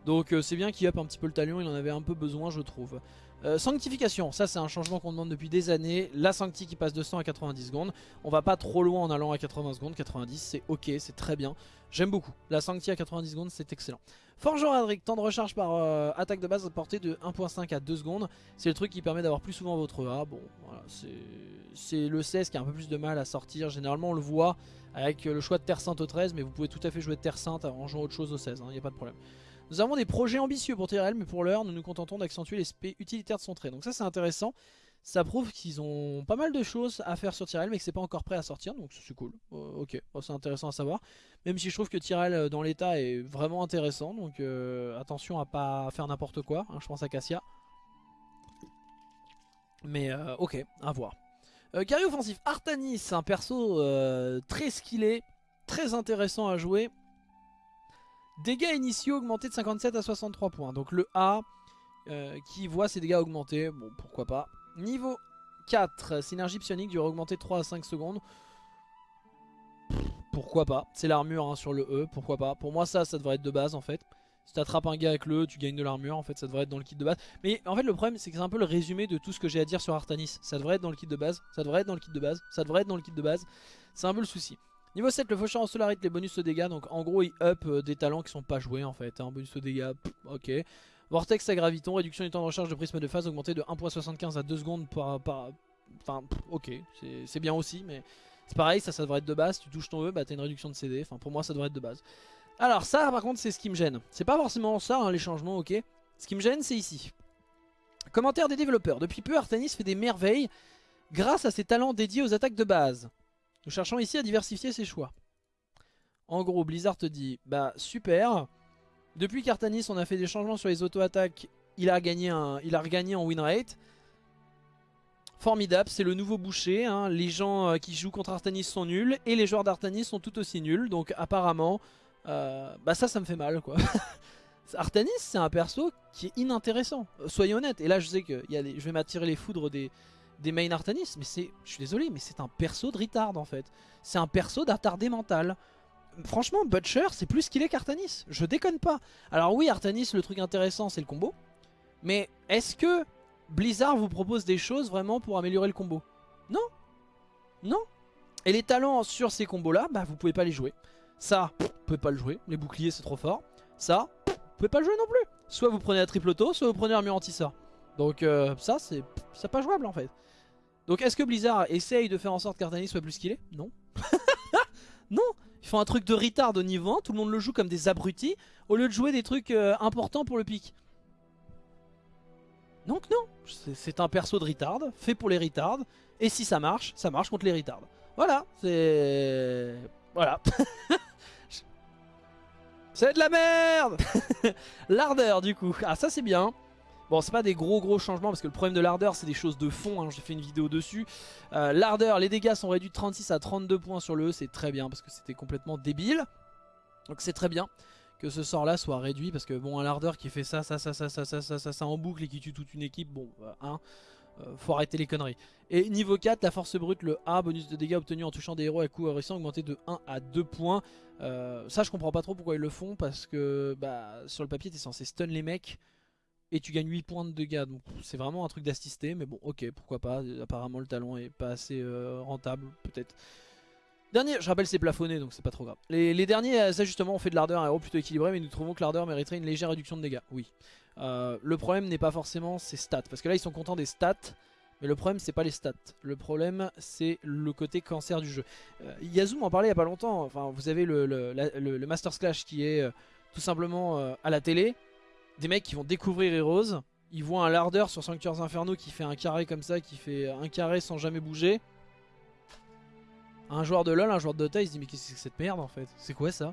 Donc euh, c'est bien qu'il up un petit peu le talion, il en avait un peu besoin je trouve. Euh, sanctification, ça c'est un changement qu'on demande depuis des années. La sancti qui passe de 100 à 90 secondes. On va pas trop loin en allant à 80 secondes. 90 c'est ok, c'est très bien. J'aime beaucoup. La sancti à 90 secondes c'est excellent. Forgeron Adric, temps de recharge par euh, attaque de base portée de 1.5 à 2 secondes. C'est le truc qui permet d'avoir plus souvent votre A. Bon, c'est le 16 qui a un peu plus de mal à sortir. Généralement on le voit avec le choix de Terre Sainte au 13, mais vous pouvez tout à fait jouer de Terre Sainte en jouant autre chose au 16, il n'y a pas de problème. Nous avons des projets ambitieux pour TRL, mais pour l'heure, nous nous contentons d'accentuer l'aspect utilitaire de son trait. Donc ça, c'est intéressant. Ça prouve qu'ils ont pas mal de choses à faire sur Tyrell, mais que c'est pas encore prêt à sortir, donc c'est cool. Euh, ok, c'est intéressant à savoir. Même si je trouve que Tyrell euh, dans l'état est vraiment intéressant, donc euh, attention à pas faire n'importe quoi. Hein, je pense à Cassia. Mais ok, à voir. Carré offensif, Artanis, un perso très skillé, très intéressant à jouer. Dégâts initiaux augmentés de 57 à 63 points. Donc le A euh, qui voit ses dégâts augmenter. Bon, pourquoi pas. Niveau 4, synergie psionique dure augmenter de 3 à 5 secondes. Pourquoi pas. C'est l'armure hein, sur le E, pourquoi pas. Pour moi ça, ça devrait être de base en fait. Si tu attrapes un gars avec le E, tu gagnes de l'armure. En fait, ça devrait être dans le kit de base. Mais en fait, le problème, c'est que c'est un peu le résumé de tout ce que j'ai à dire sur Artanis. Ça devrait être dans le kit de base. Ça devrait être dans le kit de base. Ça devrait être dans le kit de base. C'est un peu le souci. Niveau 7, le faucheur en solarite, les bonus de dégâts. Donc en gros, il up euh, des talents qui sont pas joués en fait. Hein. Bonus de dégâts, ok. Vortex à graviton, réduction du temps de recharge de prisme de phase augmenté de 1.75 à 2 secondes par... enfin, ok, c'est bien aussi, mais c'est pareil, ça, ça devrait être de base. Tu touches ton E, bah t'as une réduction de CD. Enfin, pour moi, ça devrait être de base. Alors ça, par contre, c'est ce qui me gêne. C'est pas forcément ça, hein, les changements, ok. Ce qui me gêne, c'est ici. Commentaire des développeurs. Depuis peu, Artanis fait des merveilles grâce à ses talents dédiés aux attaques de base. Nous cherchons ici à diversifier ses choix. En gros, Blizzard te dit, bah super, depuis qu'Artanis on a fait des changements sur les auto-attaques, il, a gagné il a regagné en win rate. Formidable, c'est le nouveau boucher, hein. les gens euh, qui jouent contre Artanis sont nuls, et les joueurs d'Artanis sont tout aussi nuls, donc apparemment, euh, bah ça, ça me fait mal quoi. Artanis, c'est un perso qui est inintéressant, soyons honnêtes, et là je sais que je vais m'attirer les foudres des, des main Artanis, mais c'est, je suis désolé, mais c'est un perso de retard en fait. C'est un perso d'attardé mental. Franchement, Butcher, c'est plus qu'il est qu'Artanis. Je déconne pas. Alors oui, Artanis, le truc intéressant, c'est le combo. Mais est-ce que Blizzard vous propose des choses vraiment pour améliorer le combo? Non. Non. Et les talents sur ces combos-là, bah vous pouvez pas les jouer. Ça, vous pouvez pas le jouer. Les boucliers, c'est trop fort. Ça, vous pouvez pas le jouer non plus. Soit vous prenez la triple auto, soit vous prenez l'armure anti-sort. Donc euh, ça, c'est pas jouable en fait. Donc est-ce que Blizzard essaye de faire en sorte qu'Artanis soit plus qu'il est? Non. non Ils font un truc de retard au niveau 1, tout le monde le joue comme des abrutis, au lieu de jouer des trucs euh, importants pour le pic. Donc non, c'est un perso de retard, fait pour les retards, et si ça marche, ça marche contre les retards. Voilà, c'est... Voilà. c'est de la merde L'ardeur du coup. Ah ça c'est bien. Bon, c'est pas des gros gros changements parce que le problème de l'ardeur, c'est des choses de fond. Hein, J'ai fait une vidéo dessus. Euh, l'ardeur, les dégâts sont réduits de 36 à 32 points sur le E. C'est très bien parce que c'était complètement débile. Donc c'est très bien que ce sort là soit réduit parce que bon, un l'ardeur qui fait ça, ça, ça, ça, ça, ça, ça, ça, ça en boucle et qui tue toute une équipe, bon, euh, hein, euh, faut arrêter les conneries. Et niveau 4, la force brute, le A, bonus de dégâts obtenus en touchant des héros à coup récent augmenté de 1 à 2 points. ça, je comprends pas trop pourquoi ils le font parce que bah, sur le papier, t'es censé stun les mecs et tu gagnes 8 points de dégâts. Donc c'est vraiment un truc d'assister, mais bon, ok, pourquoi pas. Apparemment, le talent est pas assez euh, rentable, peut-être. Dernier, je rappelle, c'est plafonné, donc c'est pas trop grave. Les, derniers euh, ajustements ont fait de l'ardeur un héros plutôt équilibré, mais nous trouvons que l'ardeur mériterait une légère réduction de dégâts. Oui. Euh, le problème n'est pas forcément ses stats, parce que là, ils sont contents des stats. Mais le problème c'est pas les stats, le problème c'est le côté cancer du jeu. Yazoo m'en parlait il y a pas longtemps, enfin vous avez le, le, le, Master Clash qui est tout simplement à la télé, des mecs qui vont découvrir Heroes. Ils voient un lardeur sur Sanctuaires Infernaux qui fait un carré comme ça, qui fait un carré sans jamais bouger. Un joueur de LoL, un joueur de Dota, il se dit mais qu'est-ce que c'est cette merde en fait? C'est quoi ça?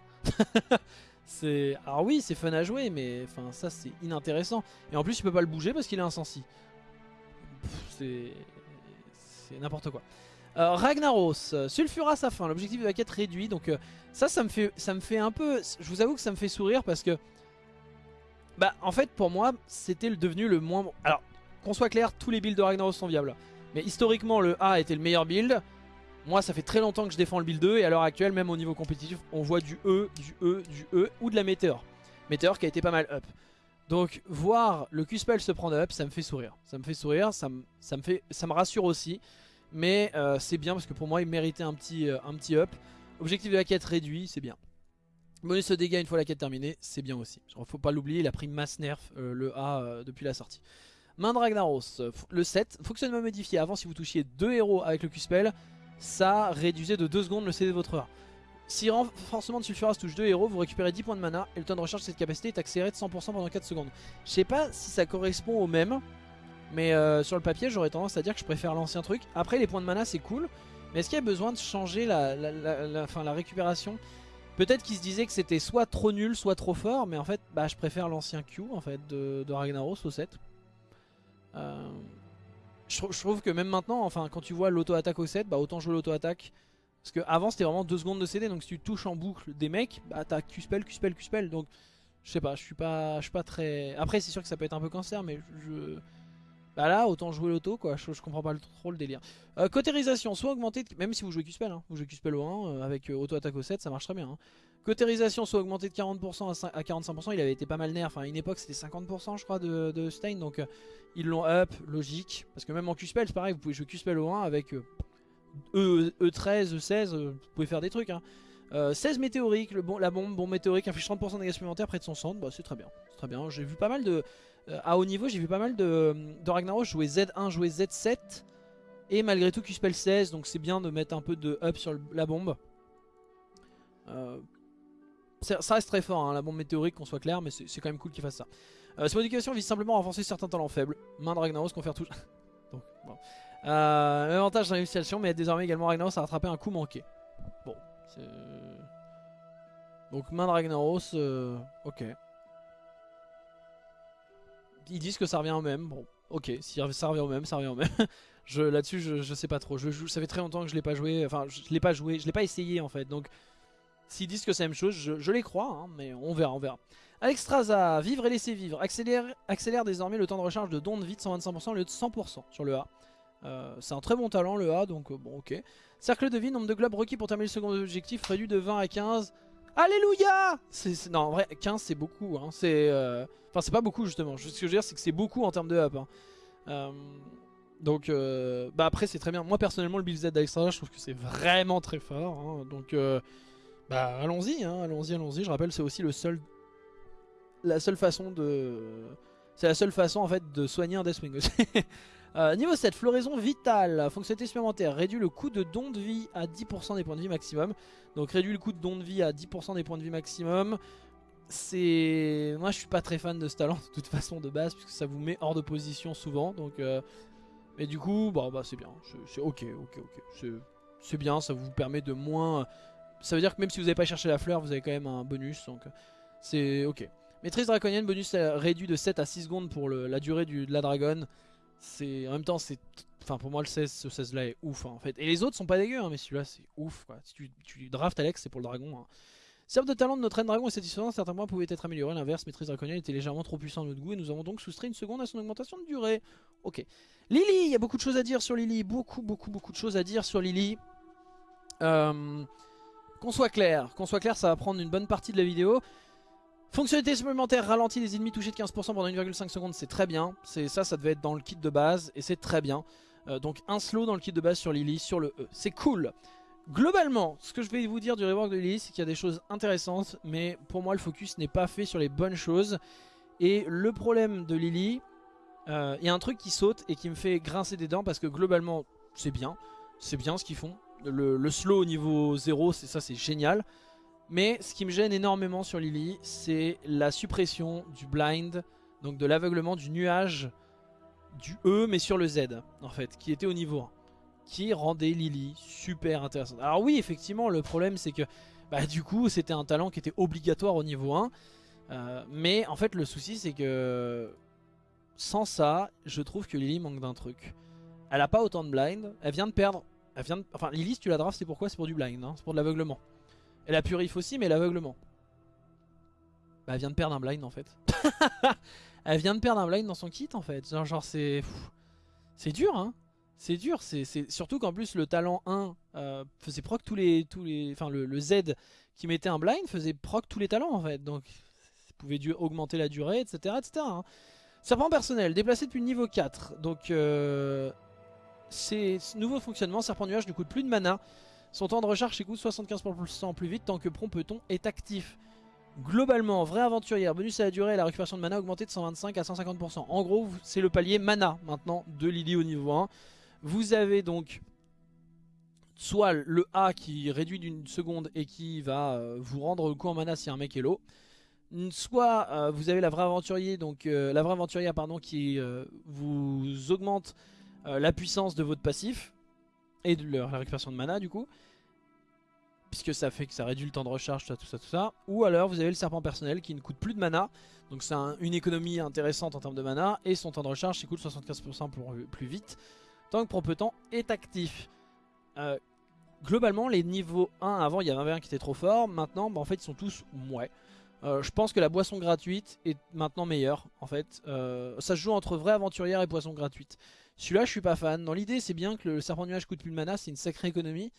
C'est Alors oui, c'est fun à jouer, mais enfin ça c'est inintéressant. Et en plus, il peut pas le bouger parce qu'il est insensi. C'est c'est n'importe quoi. Euh, Ragnaros, Sulfura sa fin, l'objectif de la quête réduit. Donc euh, ça, ça me fait, ça me fait un peu. Je vous avoue que ça me fait sourire parce que bah en fait pour moi c'était devenu le moins... Alors qu'on soit clair, tous les builds de Ragnaros sont viables. Mais historiquement le A était le meilleur build. Moi ça fait très longtemps que je défends le build 2 et à l'heure actuelle même au niveau compétitif on voit du E, du E, du E ou de la Météor. Météor qui a été pas mal up. Donc voir le Q-Spell se prendre up, ça me fait sourire. Ça me fait sourire, ça me, ça me, fait, ça me rassure aussi. Mais euh, c'est bien parce que pour moi il méritait un petit, euh, un petit up. Objectif de la quête réduit, c'est bien. Bonus de dégâts une fois la quête terminée, c'est bien aussi. Genre, faut pas l'oublier, il a pris mass nerf euh, le A depuis la sortie. Main de Ragnaros, le 7, fonctionnement modifié. Avant si vous touchiez deux héros avec le Q-Spell, ça réduisait de 2 secondes le CD de votre A. Si renforcement de Sulfuras touche 2 héros, vous récupérez 10 points de mana et le temps de recharge de cette capacité est accéléré de 100% pendant 4 secondes. Je sais pas si ça correspond au même, mais euh, sur le papier j'aurais tendance à dire que je préfère l'ancien truc. Après les points de mana c'est cool, mais est-ce qu'il y a besoin de changer la, la, récupération? Peut-être qu'il se disait que c'était soit trop nul, soit trop fort, mais en fait bah, je préfère l'ancien Q en fait de, Ragnaros au 7. Euh, je, trouve que même maintenant, enfin quand tu vois l'auto-attaque au 7, bah autant jouer l'auto-attaque parce que avant c'était vraiment 2 secondes de CD donc si tu touches en boucle des mecs, bah t'as Q-spell, Q-spell, Q-spell donc je sais pas, je suis pas, je suis pas très... Après c'est sûr que ça peut être un peu cancer mais je... Bah là autant jouer l'auto quoi, je, comprends pas trop le délire. Euh, cotérisation, soit augmentée, même si vous jouez Q-spell, hein. vous jouez Q-spell au 1 euh, avec euh, auto-attaque au 7 ça marche très bien. Hein. Cotérisation soit augmentée de 40% à, 45%, il avait été pas mal nerf, enfin une époque c'était 50% je crois de, de Stein donc ils l'ont up, logique. Parce que même en Q-spell c'est pareil, vous pouvez jouer Q-spell au 1 avec... E, E13, E16, vous pouvez faire des trucs. Hein. 16 euh, météoriques, le la bombe, bombe météorique inflige 30% de dégâts supplémentaires près de son centre, bah, c'est très bien. C'est très bien. J'ai vu pas mal de. Euh, à haut niveau, j'ai vu pas mal de, de Ragnaros jouer Z1, jouer Z7. Et malgré tout, Q-Spell 16, donc c'est bien de mettre un peu de up sur la bombe. Euh, ça reste très fort, hein, la bombe météorique, qu'on soit clair, mais c'est quand même cool qu'il fasse ça. cette modification vise simplement à renforcer certains talents faibles. Main de Ragnaros, confère tout. donc, bon. Euh, avantage dans mais désormais également Ragnaros a rattrapé un coup manqué. Bon, c'est... Donc main de Ragnaros, euh, ok. Ils disent que ça revient au même, bon, ok, si ça revient au même, ça revient au même. je, Là-dessus, je, sais pas trop, je, ça fait très longtemps que je l'ai pas joué, enfin, je l'ai pas joué, je l'ai pas essayé en fait, donc... S'ils disent que c'est la même chose, je, les crois, hein, mais on verra, on verra. Alexstrasza, vivre et laisser vivre, accélère, désormais le temps de recharge de don de vie de 125% au lieu de 100% sur le A. Euh, c'est un très bon talent le A, donc euh, bon ok. Cercle de vie, nombre de globes requis pour terminer le second objectif, réduit de 20 à 15. Alléluia Non, en vrai, 15 c'est beaucoup. Hein. C'est, euh, Enfin, c'est pas beaucoup justement. Ce que je veux dire, c'est que c'est beaucoup en termes de up. Hein. Donc, bah après, c'est très bien. Moi, personnellement, le Build Z d'Alexandra, je trouve que c'est vraiment très fort. Hein. Donc, bah allons-y, allons-y, allons-y. Je rappelle, c'est aussi le seul... La seule façon de... C'est la seule façon, en fait, de soigner un Deathwing aussi. Euh, niveau 7, floraison vitale, fonctionnalité supplémentaire, réduit le coût de don de vie à 10% des points de vie maximum. Donc réduit le coût de don de vie à 10% des points de vie maximum. C'est... Moi je suis pas très fan de ce talent de toute façon de base, puisque ça vous met hors de position souvent. Euh, Mais du coup, bon, bah c'est bien, c'est ok, ok, ok. C'est bien, ça vous permet de moins... Ça veut dire que même si vous n'avez pas cherché la fleur, vous avez quand même un bonus, donc c'est ok. Maîtrise draconienne, bonus réduit de 7 à 6 secondes pour la durée de la dragonne en même temps pour moi le 16 ce 16 là est ouf hein, en fait et les autres sont pas dégueux hein, mais celui-là c'est ouf si tu, tu drafts Alex c'est pour le dragon hein. Serve de talent de notre reine dragon est satisfaisant, certains points pouvaient être améliorés, l'inverse, maîtrise draconienne était légèrement trop puissant à notre goût et nous avons donc soustrait une seconde à son augmentation de durée. Ok. Lily, il y a beaucoup de choses à dire sur Lily, beaucoup beaucoup beaucoup de choses à dire sur Lily. Euh, qu'on soit clair, qu'on soit clair ça va prendre une bonne partie de la vidéo. Fonctionnalité supplémentaire ralentit les ennemis touchés de 15% pendant 1,5 secondes, c'est très bien. C'est Ça, ça devait être dans le kit de base et c'est très bien. Euh, donc un slow dans le kit de base sur Lily, sur le E. C'est cool. Globalement, ce que je vais vous dire du rework de Lily, c'est qu'il y a des choses intéressantes, mais pour moi le focus n'est pas fait sur les bonnes choses. Et le problème de Lily, euh, il y a un truc qui saute et qui me fait grincer des dents parce que globalement c'est bien. C'est bien ce qu'ils font. Le, le, slow au niveau 0, ça c'est génial. Mais ce qui me gêne énormément sur Lily, c'est la suppression du blind, donc de l'aveuglement du nuage du E, mais sur le Z, en fait, qui était au niveau 1, qui rendait Lily super intéressante. Alors oui, effectivement, le problème c'est que, bah, du coup, c'était un talent qui était obligatoire au niveau 1, euh, mais en fait, le souci c'est que, sans ça, je trouve que Lily manque d'un truc. Elle a pas autant de blind, elle vient de perdre, elle vient enfin Lily si tu la drafts c'est pourquoi? C'est pour du blind, hein. c'est pour de l'aveuglement. Et la purif aussi, mais l'aveuglement. Bah, elle vient de perdre un blind en fait. elle vient de perdre un blind dans son kit en fait. Genre, genre c'est. C'est dur hein. C'est dur. C'est Surtout qu'en plus le talent 1 euh, faisait proc tous les. Tous les... Enfin le, Z qui mettait un blind faisait proc tous les talents en fait. Donc pouvez augmenter la durée, etc. etc. Hein. Serpent personnel, déplacé depuis le niveau 4. Donc, euh, c'est nouveau fonctionnement. Serpent nuage ne coûte plus de mana. Son temps de recharge coûte 75% plus vite tant que Prompeton est actif. Globalement, vrai aventurière, bonus à la durée et la récupération de mana augmentée de 125 à 150%. En gros, c'est le palier mana maintenant de Lily au niveau 1. Vous avez donc soit le A qui réduit d'une seconde et qui va euh, vous rendre le coup en mana si un mec est low. Soit euh, vous avez vraie euh, la vraie aventurière pardon, qui vous augmente la puissance de votre passif et de la récupération de mana du coup. Puisque ça fait que ça réduit le temps de recharge, tout ça, tout ça, tout ça. Ou alors vous avez le serpent personnel qui ne coûte plus de mana. Donc c'est une économie intéressante en termes de mana. Et son temps de recharge s'écoule 75% plus, plus vite. Tant que Prompetant est actif. Euh, globalement, les niveaux 1, avant il y avait un qui était trop fort. Maintenant, bah, en fait, ils sont tous ouais. Euh, je pense que la boisson gratuite est maintenant meilleure. En fait, euh, ça se joue entre vraie aventurière et boisson gratuite. Celui-là, je suis pas fan. Dans l'idée, c'est bien que le serpent nuage coûte plus de mana, c'est une sacrée économie.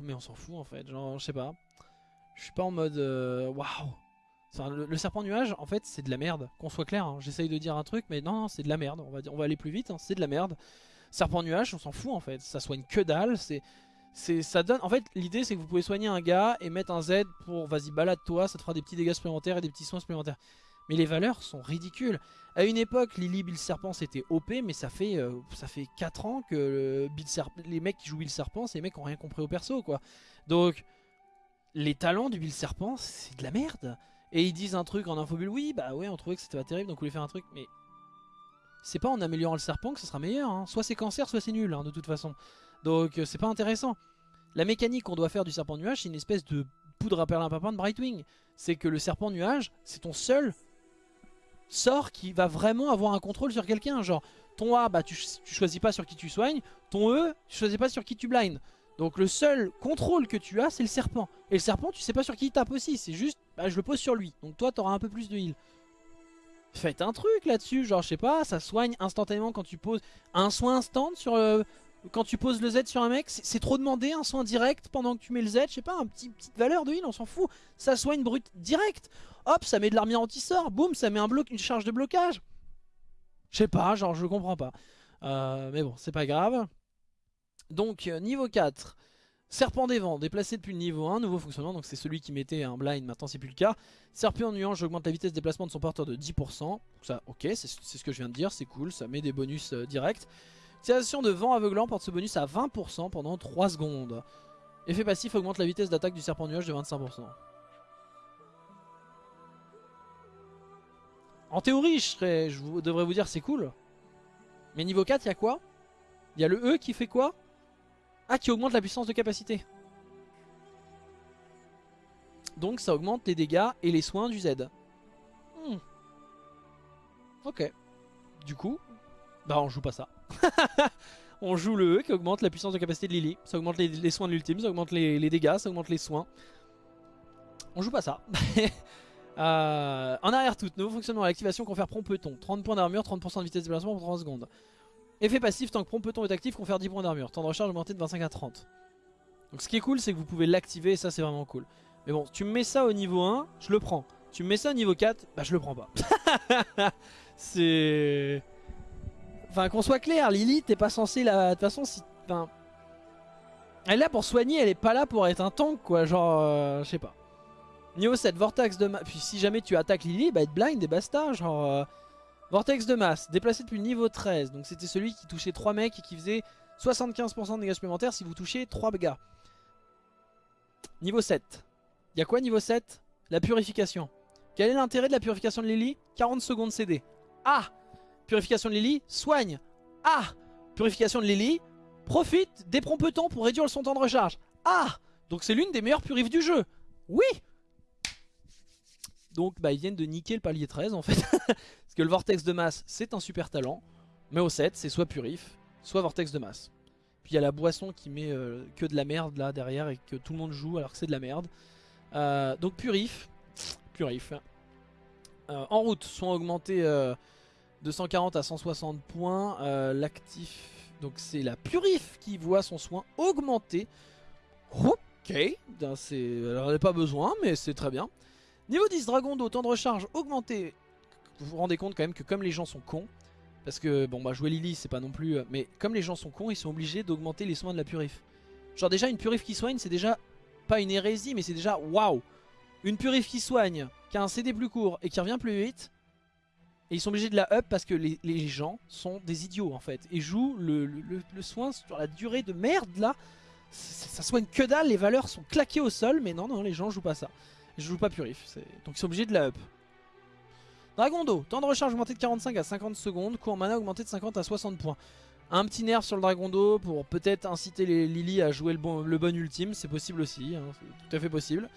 Mais on s'en fout en fait. Genre, je sais pas. Je suis pas en mode waouh. le, serpent nuage, en fait, c'est de la merde. Qu'on soit clair, hein. j'essaye de dire un truc, mais non, non c'est de la merde. On va, on va aller plus vite, hein. c'est de la merde. Serpent nuage, on s'en fout en fait. Ça soigne que dalle. C'est, ça donne. En fait, l'idée c'est que vous pouvez soigner un gars et mettre un Z pour vas-y balade-toi, ça te fera des petits dégâts supplémentaires et des petits soins supplémentaires. Mais les valeurs sont ridicules. À une époque, Lily Bill Serpent c'était OP, mais ça fait, euh, ça fait 4 ans que Bill les mecs qui jouent Bill Serpent, c'est les mecs ont rien compris au perso quoi. Donc, les talents du Bill Serpent, c'est de la merde. Et ils disent un truc en infobulle, oui, bah ouais, on trouvait que c'était pas terrible, donc on voulait faire un truc, mais c'est pas en améliorant le serpent que ce sera meilleur. Hein. Soit c'est cancer, soit c'est nul, hein, de toute façon. Donc euh, c'est pas intéressant. La mécanique qu'on doit faire du serpent nuage, c'est une espèce de poudre à perlimpinpin de Brightwing. C'est que le serpent nuage, c'est ton seul sort qui va vraiment avoir un contrôle sur quelqu'un. Genre, ton A, bah, tu, choisis pas sur qui tu soignes. Ton E, tu choisis pas sur qui tu blindes. Donc le seul contrôle que tu as, c'est le serpent. Et le serpent, tu sais pas sur qui il tape aussi. C'est juste, bah, je le pose sur lui. Donc toi, t'auras un peu plus de heal. Faites un truc là-dessus, genre je sais pas, ça soigne instantanément quand tu poses un soin instant sur euh, quand tu poses le Z sur un mec, c'est trop demandé un soin direct pendant que tu mets le Z, je sais pas, un petit petite valeur de heal, on s'en fout. Ça soigne brut direct. Hop, ça met de l'armure anti-sort, boum, ça met un bloc, une charge de blocage. Je sais pas, genre je comprends pas. Euh, mais bon, c'est pas grave. Donc euh, niveau 4, Serpent des vents, déplacé depuis le niveau 1, nouveau fonctionnement, donc c'est celui qui mettait un blind, maintenant c'est plus le cas. Serpent nuage, j'augmente la vitesse de déplacement de son porteur de 10%. Ça, ok, c'est ce que je viens de dire, c'est cool, ça met des bonus euh, directs. Utilisation de vent aveuglant porte ce bonus à 20% pendant 3 secondes. Effet passif augmente la vitesse d'attaque du serpent nuage de 25%. En théorie, je, je devrais vous dire c'est cool. Mais niveau 4, il y a quoi? Il y a le E qui fait quoi? Ah, qui augmente la puissance de capacité. Donc ça augmente les dégâts et les soins du Z. Hmm. Ok. Du coup, bah on joue pas ça. on joue le E qui augmente la puissance de capacité de Lily. Ça augmente les, soins de l'ultime, ça augmente les, dégâts, ça augmente les soins. On joue pas ça. euh, en arrière tout, nouveau fonctionnement, l'activation confère prompt-peton. 30 points d'armure, 30% de vitesse de déplacement pour 30 secondes. Effet passif, tant que Prompeton est actif, confère 10 points d'armure. Temps de recharge augmenté de 25 à 30. Donc ce qui est cool, c'est que vous pouvez l'activer et ça c'est vraiment cool. Mais bon, tu me mets ça au niveau 1, je le prends. Tu me mets ça au niveau 4, bah je le prends pas. c'est... Enfin qu'on soit clair, Lily t'es pas censé la... De toute façon, si... Enfin... Elle est là pour soigner, elle est pas là pour être un tank quoi, genre... Euh, je sais pas. Niveau 7, Vortex de... Puis si jamais tu attaques Lily, bah être blind et basta, genre... Euh, Vortex de masse, déplacé depuis le niveau 13. Donc c'était celui qui touchait 3 mecs et qui faisait 75% de dégâts supplémentaires si vous touchiez 3 gars. Niveau 7. Il y a quoi niveau 7 La purification. Quel est l'intérêt de la purification de Lily? 40 secondes CD. Ah Purification de Lily, soigne. Ah Purification de Lily, profite des promptants pour réduire son temps de recharge. Ah Donc c'est l'une des meilleures purifs du jeu. Oui donc bah, ils viennent de niquer le palier 13 en fait. Parce que le vortex de masse c'est un super talent. Mais au 7 c'est soit purif, soit vortex de masse. Puis il y a la boisson qui met euh, que de la merde là derrière et que tout le monde joue alors que c'est de la merde. Euh, donc purif. Purif. Euh, en route, soins augmentés de 140 à 160 points. L'actif, donc c'est la purif qui voit son soin augmenter. Ok, elle n'en a pas besoin mais c'est très bien. Niveau 10, Dragon d'eau, temps de recharge augmenté. Vous vous rendez compte quand même que comme les gens sont cons, parce que bon bah jouer Lily c'est pas non plus... euh, Mais comme les gens sont cons, ils sont obligés d'augmenter les soins de la purif. Genre déjà une purif qui soigne c'est déjà pas une hérésie mais c'est déjà waouh Une purif qui soigne, qui a un CD plus court et qui revient plus vite. Et ils sont obligés de la up parce que les, gens sont des idiots en fait. Et jouent le, soin sur la durée de merde là. Ça, soigne que dalle, les valeurs sont claquées au sol. Mais non, non, les gens jouent pas ça. Je joue pas purif. Donc ils sont obligés de la up. Dragon d'eau, temps de recharge augmenté de 45 à 50 secondes, coût en mana augmenté de 50 à 60 points. Un petit nerf sur le dragon d'eau pour peut-être inciter les Lily à jouer le bon, le bon ultime, c'est possible aussi, hein, c'est tout à fait possible.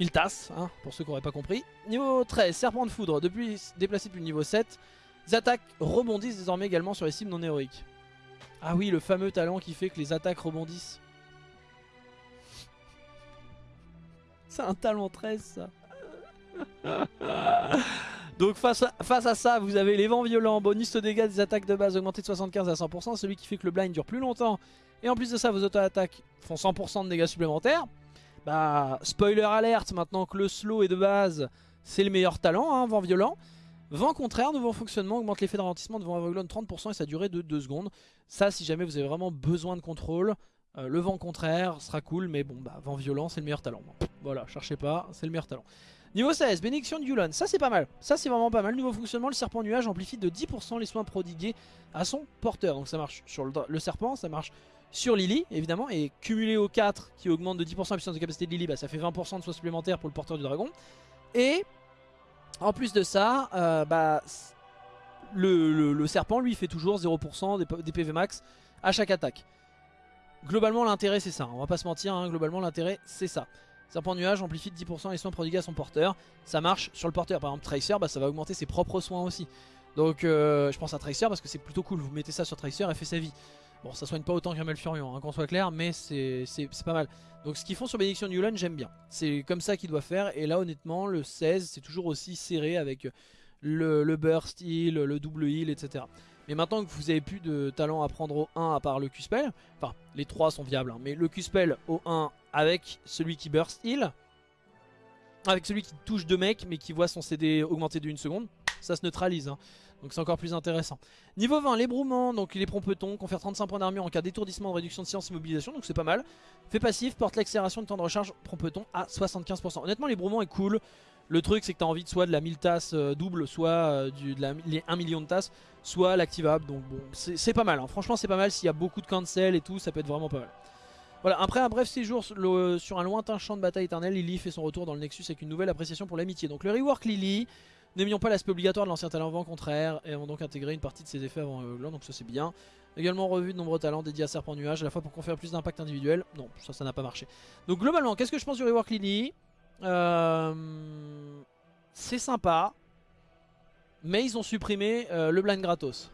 Il tasse, hein, pour ceux qui n'auraient pas compris. Niveau 13, serpent de foudre, depuis déplacé depuis le niveau 7. Les attaques rebondissent désormais également sur les cibles non héroïques. Ah oui, le fameux talent qui fait que les attaques rebondissent. C'est un talent 13 ça. Donc face à, face à ça, vous avez les vents violents, bonus de dégâts des attaques de base augmenté de 75 à 100%, celui qui fait que le blind dure plus longtemps. Et en plus de ça, vos auto-attaques font 100% de dégâts supplémentaires. Bah, spoiler alerte, maintenant que le slow est de base, c'est le meilleur talent, hein, vent violent. Vent contraire, nouveau fonctionnement, augmente l'effet de ralentissement de vent aveuglon de 30% et sa durée de 2 secondes. Ça, si jamais vous avez vraiment besoin de contrôle, euh, le vent contraire sera cool, mais bon, bah, vent violent, c'est le meilleur talent. Voilà, cherchez pas, c'est le meilleur talent. Niveau 16, bénédiction de Yulon, ça c'est pas mal, ça c'est vraiment pas mal. Nouveau fonctionnement, le serpent nuage amplifie de 10% les soins prodigués à son porteur. Donc ça marche sur le serpent, ça marche sur Lily évidemment, et cumulé au 4 qui augmente de 10% la puissance de capacité de Lily, bah, ça fait 20% de soins supplémentaires pour le porteur du dragon. Et en plus de ça, euh, bah, le, serpent lui fait toujours 0% des, PV max à chaque attaque. Globalement l'intérêt c'est ça, on va pas se mentir, hein, globalement l'intérêt c'est ça. Serpent nuage amplifie de 10% les soins prodigués à son porteur. Ça marche sur le porteur. Par exemple, Tracer, bah, ça va augmenter ses propres soins aussi. Donc, euh, je pense à Tracer parce que c'est plutôt cool. Vous mettez ça sur Tracer, elle fait sa vie. Bon, ça soigne pas autant qu'un Malfurion, hein, qu'on soit clair, mais c'est pas mal. Donc, ce qu'ils font sur Bénédiction Newland, j'aime bien. C'est comme ça qu'ils doivent faire. Et là, honnêtement, le 16, c'est toujours aussi serré avec le, burst heal, le double heal, etc. Mais maintenant que vous avez plus de talent à prendre au 1 à part le Q-Spell, enfin les 3 sont viables, hein, mais le Q-Spell au 1 avec celui qui burst heal, avec celui qui touche deux mecs mais qui voit son CD augmenter 1 seconde, ça se neutralise. hein. Donc c'est encore plus intéressant. Niveau 20, l'ébrouement, donc les prompetons, confère 35 points d'armure en cas d'étourdissement, de réduction de science et mobilisation, donc c'est pas mal. Fait passif, porte l'accélération de temps de recharge prompeton à 75%. Honnêtement, l'ébrouement est cool. Le truc c'est que tu as envie de soit de la 1000 tasses euh, double, soit euh, du, les 1 million de tasses, soit l'activable. Donc bon, c'est pas mal. hein. Franchement, c'est pas mal. S'il y a beaucoup de cancel et tout, ça peut être vraiment pas mal. Voilà, après un bref séjour sur, un lointain champ de bataille éternel, Lily fait son retour dans le Nexus avec une nouvelle appréciation pour l'amitié. Donc le rework Lily, n'ayant pas l'aspect obligatoire de l'ancien talent vent contraire, et avons donc intégré une partie de ses effets avant Euglan, donc ça c'est bien. Également revu de nombreux talents dédiés à Serpent Nuage, à la fois pour conférer plus d'impact individuel. Non, ça, ça n'a pas marché. Donc globalement, qu'est-ce que je pense du rework Lily Euh, C'est sympa, mais ils ont supprimé euh, le blind gratos.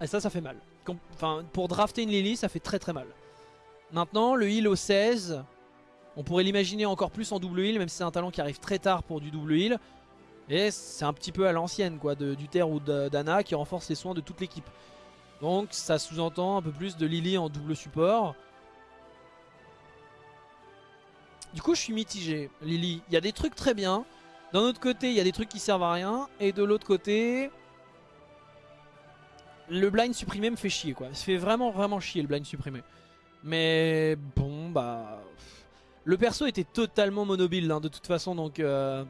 Et ça, ça fait mal. Enfin, pour drafter une Lily, ça fait très très mal. Maintenant, le heal au 16, on pourrait l'imaginer encore plus en double heal, même si c'est un talent qui arrive très tard pour du double heal. Et c'est un petit peu à l'ancienne, quoi, de, du ou d'Anna qui renforce les soins de toute l'équipe. Donc ça sous-entend un peu plus de Lily en double support. Du coup, je suis mitigé, Lily. Il y a des trucs très bien. D'un autre côté, il y a des trucs qui servent à rien. Et de l'autre côté, le blind supprimé me fait chier, quoi. Ça fait vraiment, vraiment chier le blind supprimé. Mais bon, bah. Le perso était totalement monobile hein, de toute façon, donc euh,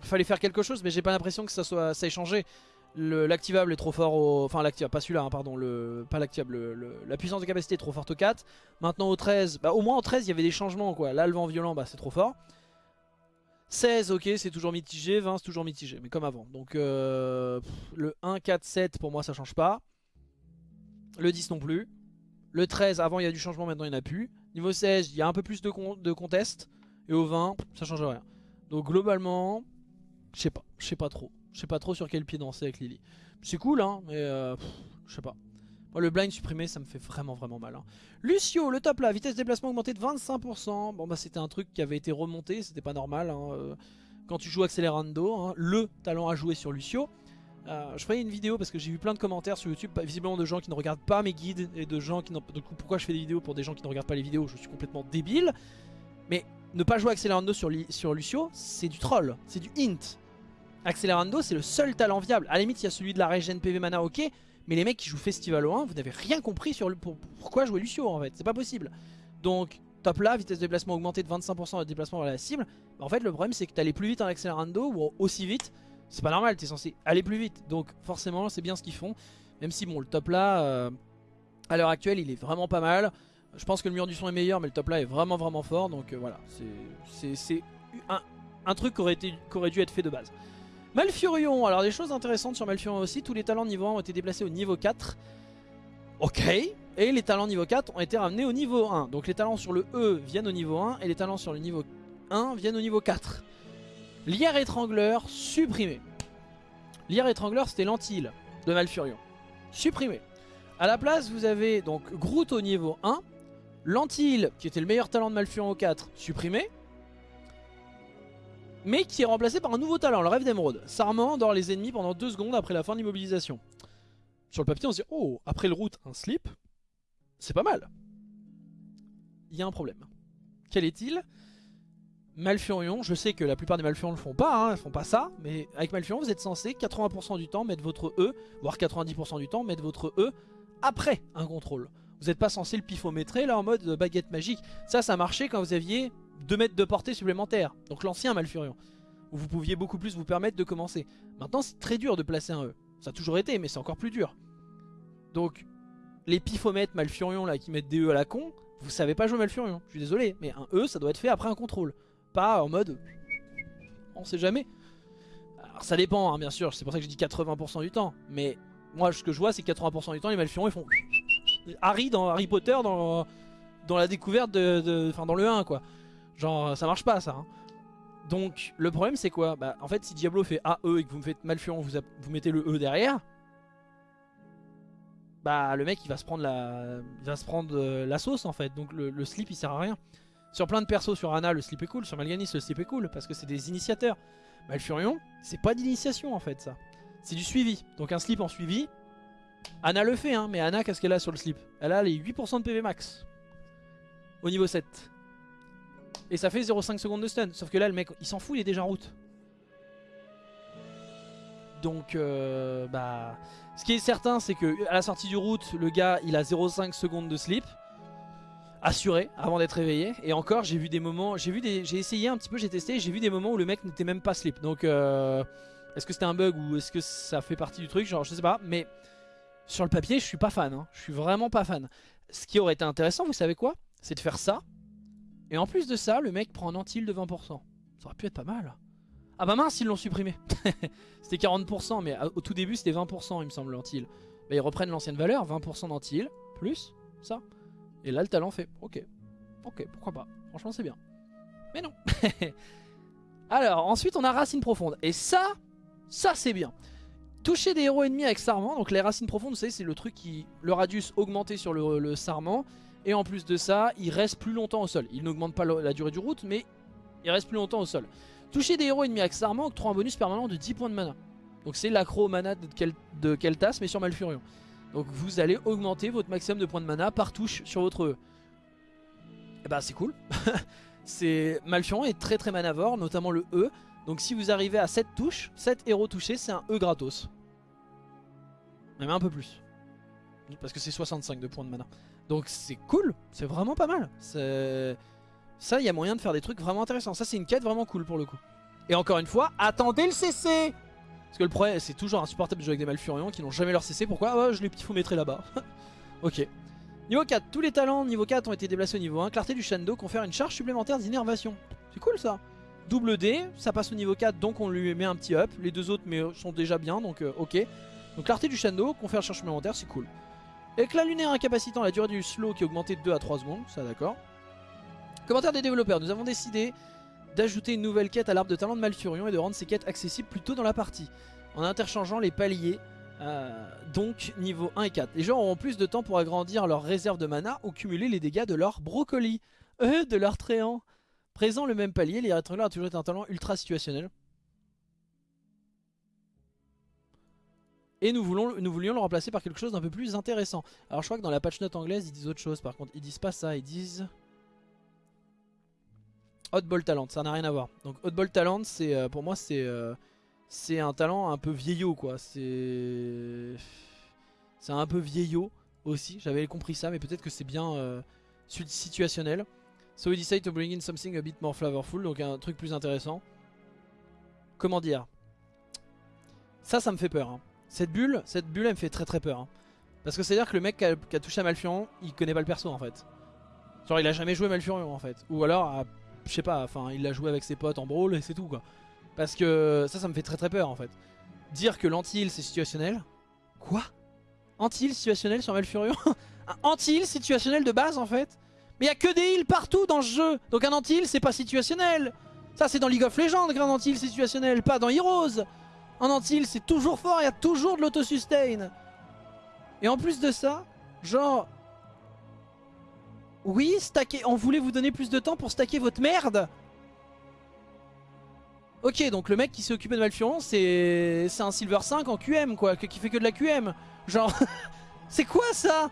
fallait faire quelque chose, mais j'ai pas l'impression que ça soit ça ait changé. Le- L'activable est trop fort au. Enfin, l'activable, pas celui-là, hein, pardon. Le, pas l'activable, le- le- la puissance de capacité est trop forte au 4. Maintenant au 13, bah, au moins au 13, il y avait des changements, quoi. Là, le vent violent, bah, c'est trop fort. 16, ok, c'est toujours mitigé. 20, c'est toujours mitigé, mais comme avant. Donc, euh, le 1, 4, 7, pour moi, ça change pas. Le 10 non plus. Le 13, avant il y a du changement, maintenant il n'y en a plus. Niveau 16, il y a un peu plus de, con contest. Et au 20, ça change rien. Donc globalement, je sais pas, je sais pas trop. Je sais pas trop sur quel pied danser avec Lily. C'est cool, hein, mais euh, je sais pas. Moi, le blind supprimé, ça me fait vraiment vraiment mal. hein. Lucio, le top là, vitesse de déplacement augmentée de 25%. Bon bah c'était un truc qui avait été remonté, c'était pas normal. hein, euh, Quand tu joues Accelerando, hein, le talent à jouer sur Lucio. Euh, je ferai une vidéo parce que j'ai vu plein de commentaires sur YouTube, visiblement de gens qui ne regardent pas mes guides et de gens qui n'ont. Du coup, pourquoi je fais des vidéos pour des gens qui ne regardent pas les vidéos Je suis complètement débile. Mais ne pas jouer Accelerando sur, Lucio, c'est du troll, c'est du int. Accelerando, c'est le seul talent viable. À la limite, il y a celui de la régène PV mana, ok. Mais les mecs qui jouent Festival au 1, vous n'avez rien compris sur le, pourquoi jouer Lucio en fait. C'est pas possible. Donc, top là, vitesse de déplacement augmentée de 25% de déplacement vers la cible. Bah, en fait, le problème, c'est que tu allais plus vite en Accelerando ou aussi vite. C'est pas normal, tu es censé aller plus vite. Donc, forcément, c'est bien ce qu'ils font. Même si, bon, le top là, euh, à l'heure actuelle, il est vraiment pas mal. Je pense que le mur du son est meilleur, mais le top là est vraiment vraiment fort. Donc euh, voilà, c'est un, un, truc qui aurait, aurait dû être fait de base. Malfurion, alors des choses intéressantes sur Malfurion aussi. Tous les talents niveau 1 ont été déplacés au niveau 4. Ok. Et les talents niveau 4 ont été ramenés au niveau 1. Donc les talents sur le E viennent au niveau 1 et les talents sur le niveau 1 viennent au niveau 4. Lierre étrangleur, supprimé. Lierre étrangleur, c'était l'antille de Malfurion. Supprimé. A la place, vous avez donc Groot au niveau 1. Lentille, qui était le meilleur talent de Malfurion au 4, supprimé. Mais qui est remplacé par un nouveau talent, le rêve d'émeraude. Sarment endort les ennemis pendant 2 secondes après la fin de l'immobilisation. Sur le papier, on se dit, oh, après le route, un slip. C'est pas mal. Il y a un problème. Quel est-il? Malfurion, je sais que la plupart des Malfurions ne le font pas, hein, font pas ça, mais avec Malfurion, vous êtes censé 80% du temps mettre votre E, voire 90% du temps mettre votre E après un contrôle. Vous n'êtes pas censé le pifométrer là en mode baguette magique. Ça, ça marchait quand vous aviez 2 mètres de portée supplémentaire. Donc l'ancien Malfurion. Où vous pouviez beaucoup plus vous permettre de commencer. Maintenant, c'est très dur de placer un E. Ça a toujours été, mais c'est encore plus dur. Donc, les pifomètres Malfurion là qui mettent des E à la con, vous savez pas jouer Malfurion. Je suis désolé, mais un E, ça doit être fait après un contrôle. Pas en mode... On sait jamais. Alors ça dépend, hein, bien sûr. C'est pour ça que je dis 80% du temps. Mais moi, ce que je vois, c'est que 80% du temps, les Malfurions, ils font... Harry dans Harry Potter dans, la découverte de... Enfin, dans le 1, quoi. Genre, ça marche pas, ça. Hein. Donc, le problème, c'est quoi? Bah, en fait, si Diablo fait AE et que vous me faites Malfurion, vous, vous mettez le E derrière... Bah, le mec, il va se prendre la, il va se prendre euh, la sauce, en fait. Donc, le, slip, il sert à rien. Sur plein de persos, sur Ana, le slip est cool. Sur Malganis, le slip est cool, parce que c'est des initiateurs. Malfurion, c'est pas d'initiation, en fait, ça. C'est du suivi. Donc un slip en suivi. Anna le fait, hein, mais Anna, qu'est-ce qu'elle a sur le slip? Elle a les 8% de PV max. Au niveau 7. Et ça fait 0,5 secondes de stun. Sauf que là, le mec, il s'en fout, il est déjà en route. Donc, euh, bah... Ce qui est certain, c'est que à la sortie du route, le gars, il a 0,5 secondes de slip. Assuré, avant d'être réveillé. Et encore, j'ai vu des moments... J'ai vu des... J'ai essayé un petit peu, j'ai testé, j'ai vu des moments où le mec n'était même pas slip. Donc, euh... Est-ce que c'était un bug ou est-ce que ça fait partie du truc? Genre je sais pas mais sur le papier je suis pas fan, hein. je suis vraiment pas fan. Ce qui aurait été intéressant vous savez quoi? C'est de faire ça et en plus de ça le mec prend un anti de 20%. Ça aurait pu être pas mal. Ah bah mince ils l'ont supprimé C'était 40% mais au tout début c'était 20% il me semble l'anti Bah ils reprennent l'ancienne valeur 20% d'anti plus ça. Et là le talent fait ok ok pourquoi pas franchement c'est bien. Mais non Alors ensuite on a Racine Profonde et ça ça c'est bien. Toucher des héros ennemis avec Sarment, donc les racines profondes, vous c'est le truc qui... Le radius augmenté sur le, Sarment. Et en plus de ça, il reste plus longtemps au sol. Il n'augmente pas la durée du route, mais il reste plus longtemps au sol. Toucher des héros ennemis avec Sarment octroie un bonus permanent de 10 points de mana. Donc c'est l'accro mana de, Keltas, mais sur Malfurion. Donc vous allez augmenter votre maximum de points de mana par touche sur votre E. Et bah c'est cool. c'est Malfurion est très très manavore, notamment le E. Donc si vous arrivez à 7 touches, 7 héros touchés, c'est un E gratos. Même un peu plus. Parce que c'est 65 de points de mana. Donc c'est cool, c'est vraiment pas mal. Ça, il y a moyen de faire des trucs vraiment intéressants. Ça, c'est une quête vraiment cool pour le coup. Et encore une fois, attendez le CC Parce que le problème, c'est toujours insupportable de jouer avec des Malfurions qui n'ont jamais leur CC. Pourquoi ah, Je les mettrai là-bas. ok. Niveau 4, tous les talents niveau 4 ont été déplacés au niveau 1. Clarté du Shando confère une charge supplémentaire d'innervation. C'est cool ça Double D, ça passe au niveau 4 donc on lui met un petit up. Les deux autres mais sont déjà bien donc euh, ok. Donc clarté du Shando, confère charge supplémentaire, c'est cool. Éclat lunaire incapacitant la durée du slow qui est augmentée de 2 à 3 secondes, ça d'accord. Commentaire des développeurs, nous avons décidé d'ajouter une nouvelle quête à l'arbre de talent de Malfurion et de rendre ces quêtes accessibles plus tôt dans la partie. En interchangeant les paliers, euh, donc niveau 1 et 4. Les joueurs auront plus de temps pour agrandir leur réserve de mana ou cumuler les dégâts de leur brocoli. Euh, de leur tréant. Présent le même palier, les a toujours été un talent ultra situationnel. Et nous, voulons, nous voulions le remplacer par quelque chose d'un peu plus intéressant. Alors je crois que dans la patch note anglaise ils disent autre chose par contre. Ils disent pas ça, ils disent... Hotball Talent, ça n'a rien à voir. Donc Hotball Talent, c'est euh, pour moi c'est euh, c'est un talent un peu vieillot quoi. C'est un peu vieillot aussi. J'avais compris ça, mais peut-être que c'est bien euh, situationnel. So we decide to bring in something a bit more flavorful, donc un truc plus intéressant. Comment dire? Ça, ça me fait peur. hein. Cette bulle, cette bulle, elle me fait très très peur. hein. Parce que c'est à dire que le mec qui a, touché à Malfurion, il connaît pas le perso en fait. Genre il a jamais joué Malfurion en fait. Ou alors, je sais pas, enfin il l'a joué avec ses potes en brawl et c'est tout quoi. Parce que ça, ça me fait très très peur en fait. Dire que l'anti-heal c'est situationnel. Quoi? Anti-heal situationnel sur Malfurion? Un anti-heal situationnel de base en fait? Mais il a que des heals partout dans ce jeu. Donc un anti-heal c'est pas situationnel. Ça c'est dans League of Legends qu'un anti-heal situationnel, pas dans Heroes. Un anti-heal c'est toujours fort, il y a toujours de l'auto-sustain. Et en plus de ça, genre... Oui, stacker, on voulait vous donner plus de temps pour stacker votre merde Ok, donc le mec qui s'est occupé de Malfurion, c'est un Silver 5 en QM, quoi, qui fait que de la QM. Genre, c'est quoi ça?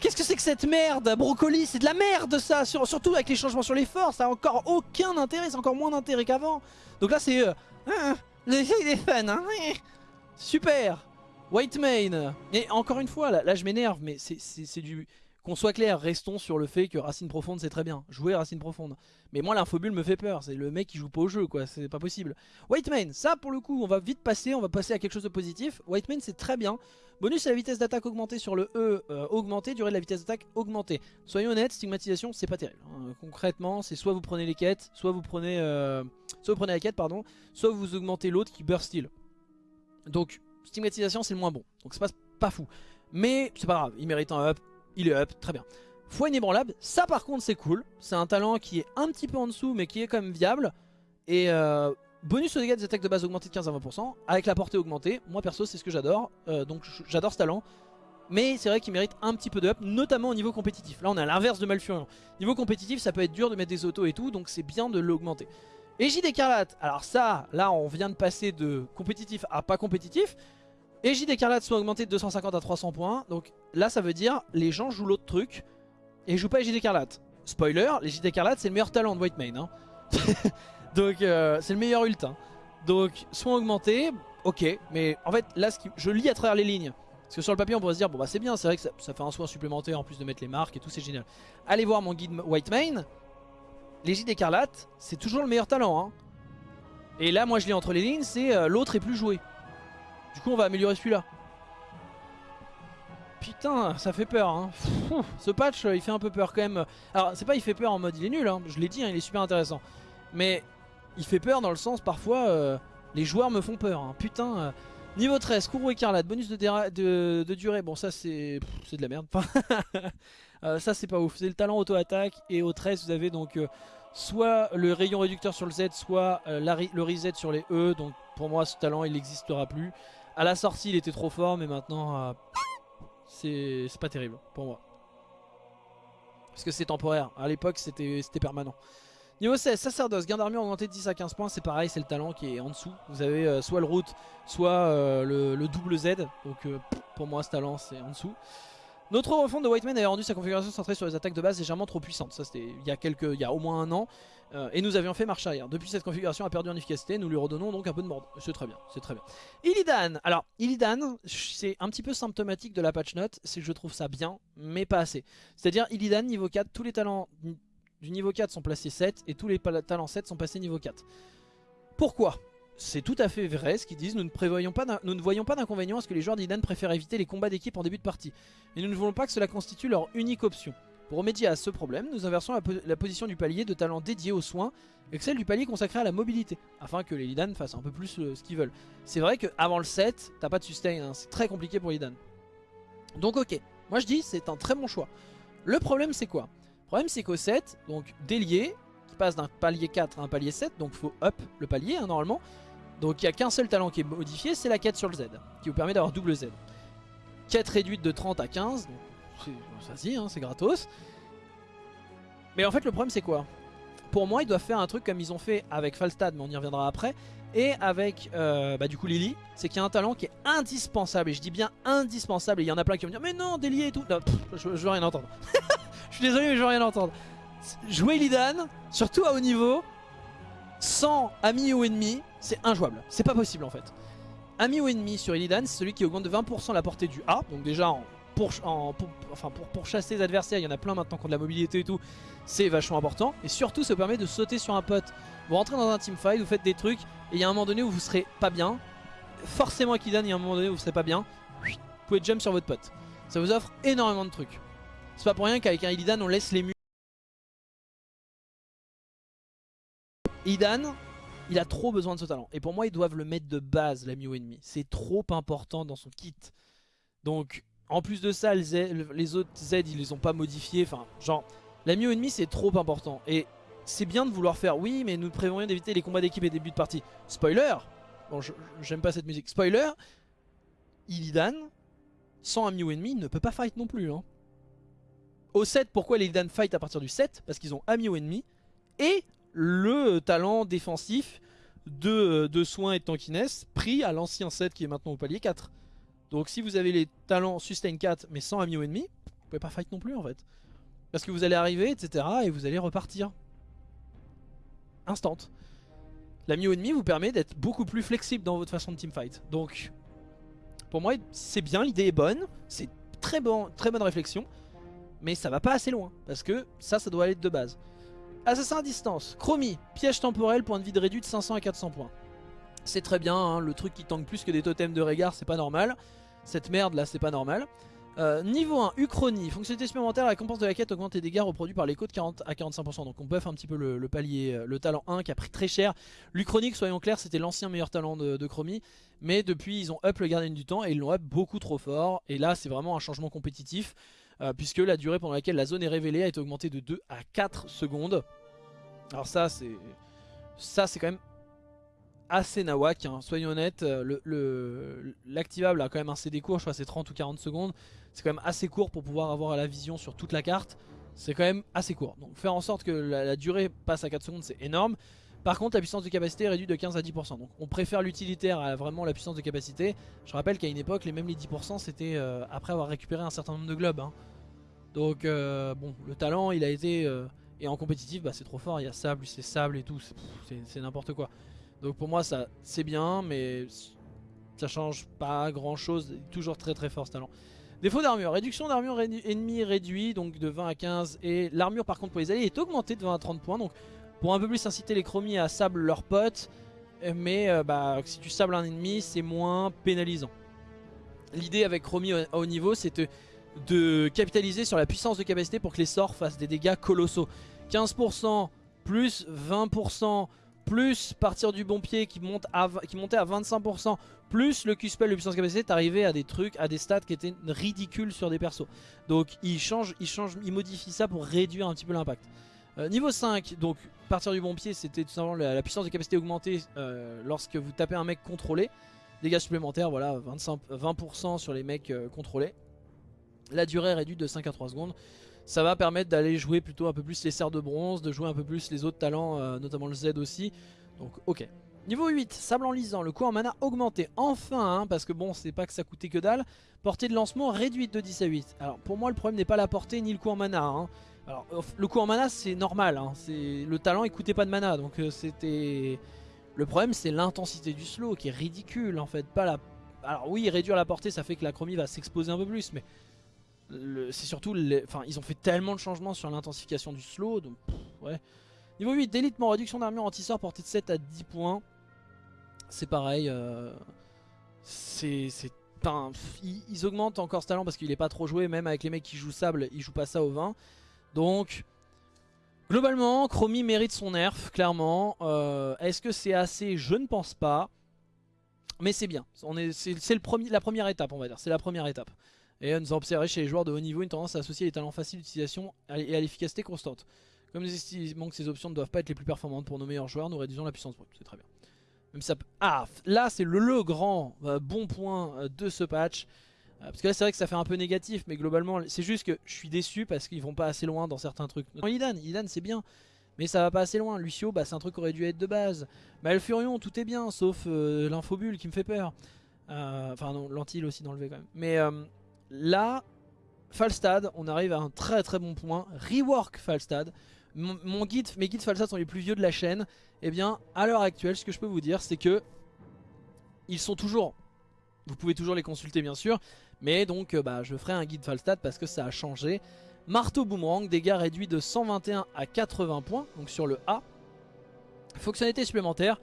Qu'est-ce que c'est que cette merde? Brocoli, c'est de la merde ça Sur- Surtout avec les changements sur les forces, ça a encore aucun intérêt, c'est encore moins d'intérêt qu'avant. Donc là c'est... Euh, ah, L'effet des fans, hein. Super White Mane Et encore une fois, là, là je m'énerve, mais c'est du... Qu'on soit clair, restons sur le fait que Racine Profonde c'est très bien. Jouer Racine Profonde. Mais moi l'infobulle me fait peur, c'est le mec qui joue pas au jeu quoi, c'est pas possible. White Mane, ça pour le coup on va vite passer, on va passer à quelque chose de positif. White Mane c'est très bien. Bonus à la vitesse d'attaque augmentée sur le E euh, augmenté, durée de la vitesse d'attaque augmentée. Soyons honnêtes, stigmatisation c'est pas terrible. hein. Concrètement c'est soit vous prenez les quêtes, soit vous prenez, euh, soit vous prenez la quête pardon, soit vous augmentez l'autre qui burst. Donc stigmatisation c'est le moins bon, donc c'est pas, pas fou. Mais c'est pas grave, il mérite un up, il est up, très bien. Foi inébranlable, ça par contre c'est cool. C'est un talent qui est un petit peu en dessous mais qui est quand même viable. Et euh, bonus aux dégâts des attaques de base augmenté de 15 à 20% avec la portée augmentée. Moi perso c'est ce que j'adore, euh, donc j'adore ce talent. Mais c'est vrai qu'il mérite un petit peu de up, notamment au niveau compétitif. Là on est à l'inverse de Malfurion. Niveau compétitif ça peut être dur de mettre des autos et tout, donc c'est bien de l'augmenter. Égide écarlate, alors ça, là on vient de passer de compétitif à pas compétitif. Égide écarlate sont augmentés de 250 à 300 points, donc là ça veut dire les gens jouent l'autre truc et jouent pas Égide écarlate. Spoiler, l'Égide écarlate c'est le meilleur talent de White Mane. Hein. donc euh, c'est le meilleur ult. Donc soins augmentés, ok, mais en fait là je lis à travers les lignes. Parce que sur le papier on pourrait se dire bon bah c'est bien, c'est vrai que ça, fait un soin supplémentaire en plus de mettre les marques et tout, c'est génial. Allez voir mon guide White Mane, l'Égide écarlate c'est toujours le meilleur talent. Hein. Et là moi je lis entre les lignes, c'est euh, l'autre est plus joué. Du coup on va améliorer celui-là. Putain, ça fait peur. Hein. Ce patch, euh, il fait un peu peur quand même. Alors, c'est pas il fait peur en mode il est nul, hein. je l'ai dit, hein, il est super intéressant. Mais il fait peur dans le sens parfois, euh, les joueurs me font peur. Putain, euh, niveau 13, courroux écarlate, bonus de, de- durée. Bon, ça c'est de la merde. Ça c'est pas ouf. C'est le talent auto-attaque. Et au 13, vous avez donc soit le rayon réducteur sur le Z, soit le reset sur les E. Donc pour moi, ce talent il n'existera plus. À la sortie, il était trop fort, mais maintenant. euh, c'est pas terrible pour moi. Parce que c'est temporaire. À l'époque, c'était permanent. Niveau 16, sacerdoce, gain d'armure augmenté de 10 à 15 points. C'est pareil, c'est le talent qui est en dessous. Vous avez euh, soit le route, soit euh, le, le double Z. Donc pour moi, ce talent, c'est en dessous. Notre refonte de Whiteman avait rendu sa configuration centrée sur les attaques de base légèrement trop puissante. Ça, c'était il y a quelques, il y a au moins un an. Euh, et nous avions fait marche arrière. Depuis cette configuration a perdu en efficacité, nous lui redonnons donc un peu de mordre. C'est très bien, c'est très bien. Illidan, alors Illidan, c'est un petit peu symptomatique de la patch note, c'est que je trouve ça bien, mais pas assez. C'est-à-dire Illidan niveau 4, tous les talents du niveau 4 sont placés 7 et tous les talents 7 sont passés niveau 4. Pourquoi? C'est tout à fait vrai ce qu'ils disent, nous ne, prévoyons pas nous ne voyons pas d'inconvénient à ce que les joueurs d'Illidan préfèrent éviter les combats d'équipe en début de partie. Et nous ne voulons pas que cela constitue leur unique option. Pour remédier à ce problème, nous inversons la, po- la position du palier de talent dédié aux soins et celle du palier consacré à la mobilité, afin que les Illidan fassent un peu plus euh, ce qu'ils veulent. C'est vrai qu'avant le 7, t'as pas de sustain, hein, c'est très compliqué pour Illidan. Donc ok, moi je dis c'est un très bon choix. Le problème c'est quoi? Le problème c'est qu'au 7, donc délié, qui passe d'un palier 4 à un palier 7, donc faut up le palier hein, normalement. Donc il n'y a qu'un seul talent qui est modifié, c'est la quête sur le Z, qui vous permet d'avoir double Z. Quête réduite de 30 à 15, donc c'est- ça hein, c'est gratos. Mais en fait le problème c'est quoi? Pour moi ils doivent faire un truc comme ils ont fait avec Falstad, mais on y reviendra après, et avec euh, bah, du coup Lily, c'est qu'il y a un talent qui est indispensable, et je dis bien indispensable, et il y en a plein qui vont me dire mais non délié et tout, je, je veux rien entendre. je suis désolé mais je veux rien entendre. Jouer Lidan, surtout à haut niveau, sans ami ou ennemi, c'est injouable. C'est pas possible en fait. Ami ou ennemi sur Illidan, c'est celui qui augmente de 20% la portée du A. Donc déjà, pour, chasser les adversaires, il y en a plein maintenant qui ont de la mobilité et tout. C'est vachement important. Et surtout, ça permet de sauter sur un pote. Vous rentrez dans un teamfight, vous faites des trucs, et il y a un moment donné où vous serez pas bien. Forcément avec Illidan, il y a un moment donné où vous serez pas bien. Vous pouvez jump sur votre pote. Ça vous offre énormément de trucs. C'est pas pour rien qu'avec un Illidan, on laisse les murs. Illidan, il a trop besoin de ce talent. Et pour moi, ils doivent le mettre de base, l'ami ou ennemi. C'est trop important dans son kit. Donc, en plus de ça, les, autres Z, ils les ont pas modifiés. Enfin, genre, l'ami ou ennemi, c'est trop important. Et c'est bien de vouloir faire, oui, mais nous prévoyons d'éviter les combats d'équipe et début de partie. Spoiler Bon, j'aime pas cette musique. Spoiler Illidan, sans ami ou ennemi, ne peut pas fight non plus. Hein. Au 7, pourquoi les Illidan fight à partir du 7 Parce qu'ils ont ami ou ennemi. Et le talent défensif de, de soins et de tankiness pris à l'ancien set qui est maintenant au palier 4. Donc si vous avez les talents sustain 4 mais sans ami ou ennemi, vous pouvez pas fight non plus en fait. Parce que vous allez arriver, etc. et vous allez repartir. Instant. L'ami ou ennemi vous permet d'être beaucoup plus flexible dans votre façon de teamfight. Donc pour moi c'est bien, l'idée est bonne, c'est très, bon, très bonne réflexion. Mais ça va pas assez loin, parce que ça, ça doit aller de base. Assassin à distance, Chromie, piège temporel, point de vie de réduit de 500 à 400 points. C'est très bien, hein, le truc qui tank plus que des totems de regard, c'est pas normal. Cette merde là, c'est pas normal. Euh, niveau 1, Uchronie, fonctionnalité supplémentaire, la récompense de la quête augmente les dégâts reproduits par l'écho de 40 à 45%. Donc on buff un petit peu le, palier, euh, le talent 1 qui a pris très cher. L'Uchronique, soyons clairs, c'était l'ancien meilleur talent de, de, Chromie. Mais depuis, ils ont up le gardien du temps et ils l'ont up beaucoup trop fort. Et là, c'est vraiment un changement compétitif. Euh, puisque la durée pendant laquelle la zone est révélée a été augmentée de 2 à 4 secondes. Alors ça c'est ça c'est quand même assez nawak, hein. soyons honnêtes, euh, l'activable a quand même un CD court, je crois c'est 30 ou 40 secondes, c'est quand même assez court pour pouvoir avoir la vision sur toute la carte, c'est quand même assez court. Donc faire en sorte que la, durée passe à 4 secondes c'est énorme. Par contre la puissance de capacité est réduite de 15 à 10%, donc on préfère l'utilitaire à vraiment la puissance de capacité. Je rappelle qu'à une époque les les 10% c'était euh, après avoir récupéré un certain nombre de globes. Hein. Donc euh, bon, le talent il a été... Et en compétitif, bah, c'est trop fort. Il y a sable, c'est sable et tout. C'est n'importe quoi. Donc pour moi, ça c'est bien, mais ça change pas grand chose. Toujours très très fort ce talent. Défaut d'armure. Réduction d'armure ennemi réduit, donc de 20 à 15. Et l'armure par contre pour les alliés est augmentée de 20 à 30 points. Donc pour un peu plus inciter les chromies à sable leurs potes. Mais euh, bah, si tu sables un ennemi, c'est moins pénalisant. L'idée avec chromie à haut niveau, c'est de de capitaliser sur la puissance de capacité pour que les sorts fassent des dégâts colossaux. 15% plus 20% plus partir du bon pied qui, monte qui montait à 25% plus le Q-spell de puissance capacité t'arrivais à des trucs, à des stats qui étaient ridicules sur des persos. Donc il change, il change, il modifie ça pour réduire un petit peu l'impact. Euh, niveau 5, donc partir du bon pied c'était tout simplement la, puissance de capacité augmentée euh, lorsque vous tapez un mec contrôlé. Dégâts supplémentaires, voilà, 25, 20% sur les mecs euh, contrôlés. La durée réduite de 5 à 3 secondes. Ça va permettre d'aller jouer plutôt un peu plus les serres de bronze, de jouer un peu plus les autres talents, notamment le Z aussi. Donc ok. Niveau 8, sable en lisant, le coût en mana augmenté. Enfin, hein, parce que bon, c'est pas que ça coûtait que dalle. Portée de lancement réduite de 10 à 8. Alors pour moi, le problème n'est pas la portée ni le coût en mana. Hein. Alors le coût en mana, c'est normal. Hein. Le talent, il coûtait pas de mana. Donc euh, c'était... Le problème, c'est l'intensité du slow qui est ridicule en fait. Pas la... Alors oui, réduire la portée, ça fait que la chromie va s'exposer un peu plus. Mais c'est surtout, enfin ils ont fait tellement de changements sur l'intensification du slow, donc ouais. Niveau 8, délitement, réduction d'armure anti-sort portée de 7 à 10 points. C'est pareil, euh, c'est... Ils, ils, augmentent encore ce talent parce qu'il est pas trop joué, même avec les mecs qui jouent sable, ils jouent pas ça au 20. Donc, globalement, Chromie mérite son nerf, clairement. Euh, est-ce que c'est assez? Je ne pense pas. Mais c'est bien, c'est la première étape on va dire, c'est la première étape. Et nous observons chez les joueurs de haut niveau une tendance à associer les talents faciles d'utilisation et à l'efficacité constante. Comme nous estimons que ces options ne doivent pas être les plus performantes pour nos meilleurs joueurs, nous réduisons la puissance brute. C'est très bien. Même ça Ah, là c'est le, grand euh, bon point euh, de ce patch. Euh, parce que là c'est vrai que ça fait un peu négatif, mais globalement c'est juste que je suis déçu parce qu'ils vont pas assez loin dans certains trucs. Non, Idan, Idan c'est bien. Mais ça va pas assez loin. Lucio, bah, c'est un truc qui aurait dû être de base. Malfurion, tout est bien, sauf l'infobule qui me fait peur. enfin non, l'antil aussi d'enlever quand même. Mais Là, Falstad, on arrive à un très très bon point. Rework Falstad. mes guides Falstad sont les plus vieux de la chaîne. Et eh bien, à l'heure actuelle, ce que je peux vous dire, c'est que ils sont toujours... Vous pouvez toujours les consulter, bien sûr. Mais donc, euh, bah, je ferai un guide Falstad parce que ça a changé. Marteau boomerang, dégâts réduits de 121 à 80 points, donc sur le A. Fonctionnalité supplémentaire,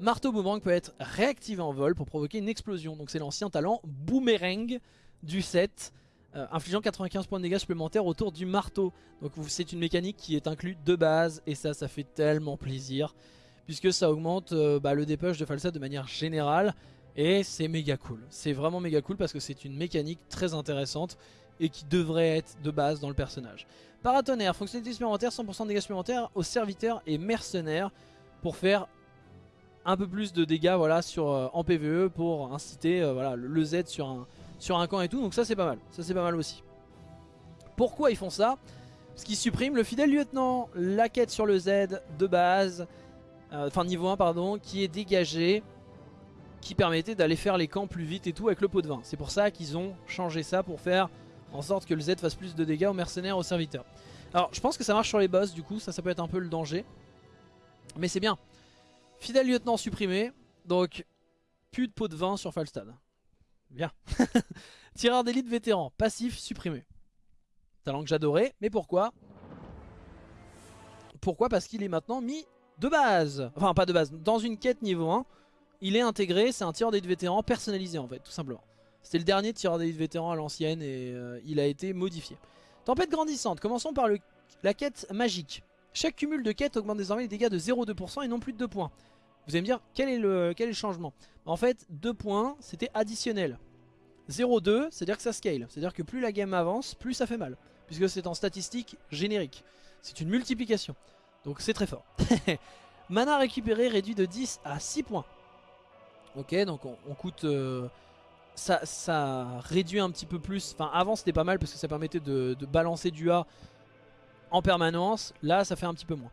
marteau boomerang peut être réactivé en vol pour provoquer une explosion. Donc c'est l'ancien talent boomerang du set, euh, infligeant 95 points de dégâts supplémentaires autour du marteau. Donc c'est une mécanique qui est inclue de base et ça, ça fait tellement plaisir. Puisque ça augmente euh, bah, le dépush de Falsa de manière générale. Et c'est méga cool. C'est vraiment méga cool parce que c'est une mécanique très intéressante et qui devrait être de base dans le personnage. Paratonnerre, fonctionnalité supplémentaire, 100% de dégâts supplémentaires aux serviteurs et mercenaires pour faire un peu plus de dégâts voilà, sur, euh, en PvE pour inciter euh, voilà, le, Z sur un, camp et tout. Donc ça c'est pas mal, ça c'est pas mal aussi. Pourquoi ils font ça? Parce qu'ils suppriment le fidèle lieutenant, la quête sur le Z de base, euh, enfin niveau 1 pardon, qui est dégagé qui permettait d'aller faire les camps plus vite et tout avec le pot de vin. C'est pour ça qu'ils ont changé ça pour faire en sorte que le Z fasse plus de dégâts aux mercenaires, aux serviteurs. Alors je pense que ça marche sur les boss du coup, ça ça peut être un peu le danger. Mais c'est bien. Fidèle lieutenant supprimé, donc plus de pot de vin sur Falstad. Bien. Tireur d'élite vétéran, passif supprimé. Talent que j'adorais, mais pourquoi? Pourquoi? Parce qu'il est maintenant mis de base. Enfin pas de base, dans une quête niveau 1, il est intégré, c'est un tireur d'élite vétéran personnalisé en fait, tout simplement. C'était le dernier tireur d'élite vétéran à l'ancienne et euh, il a été modifié. Tempête grandissante, commençons par le, la quête magique. Chaque cumul de quêtes augmente désormais les dégâts de 0,2% et non plus de 2 points. Vous allez me dire, quel est le, quel est le changement? En fait, 2 points, c'était additionnel. 0,2, c'est-à-dire que ça scale. C'est-à-dire que plus la game avance, plus ça fait mal. Puisque c'est en statistique générique. C'est une multiplication. Donc c'est très fort. Mana récupéré réduit de 10 à 6 points. Ok, donc on, coûte... Euh, ça, réduit un petit peu plus. Enfin, avant c'était pas mal parce que ça permettait de, balancer du A en permanence. Là, ça fait un petit peu moins.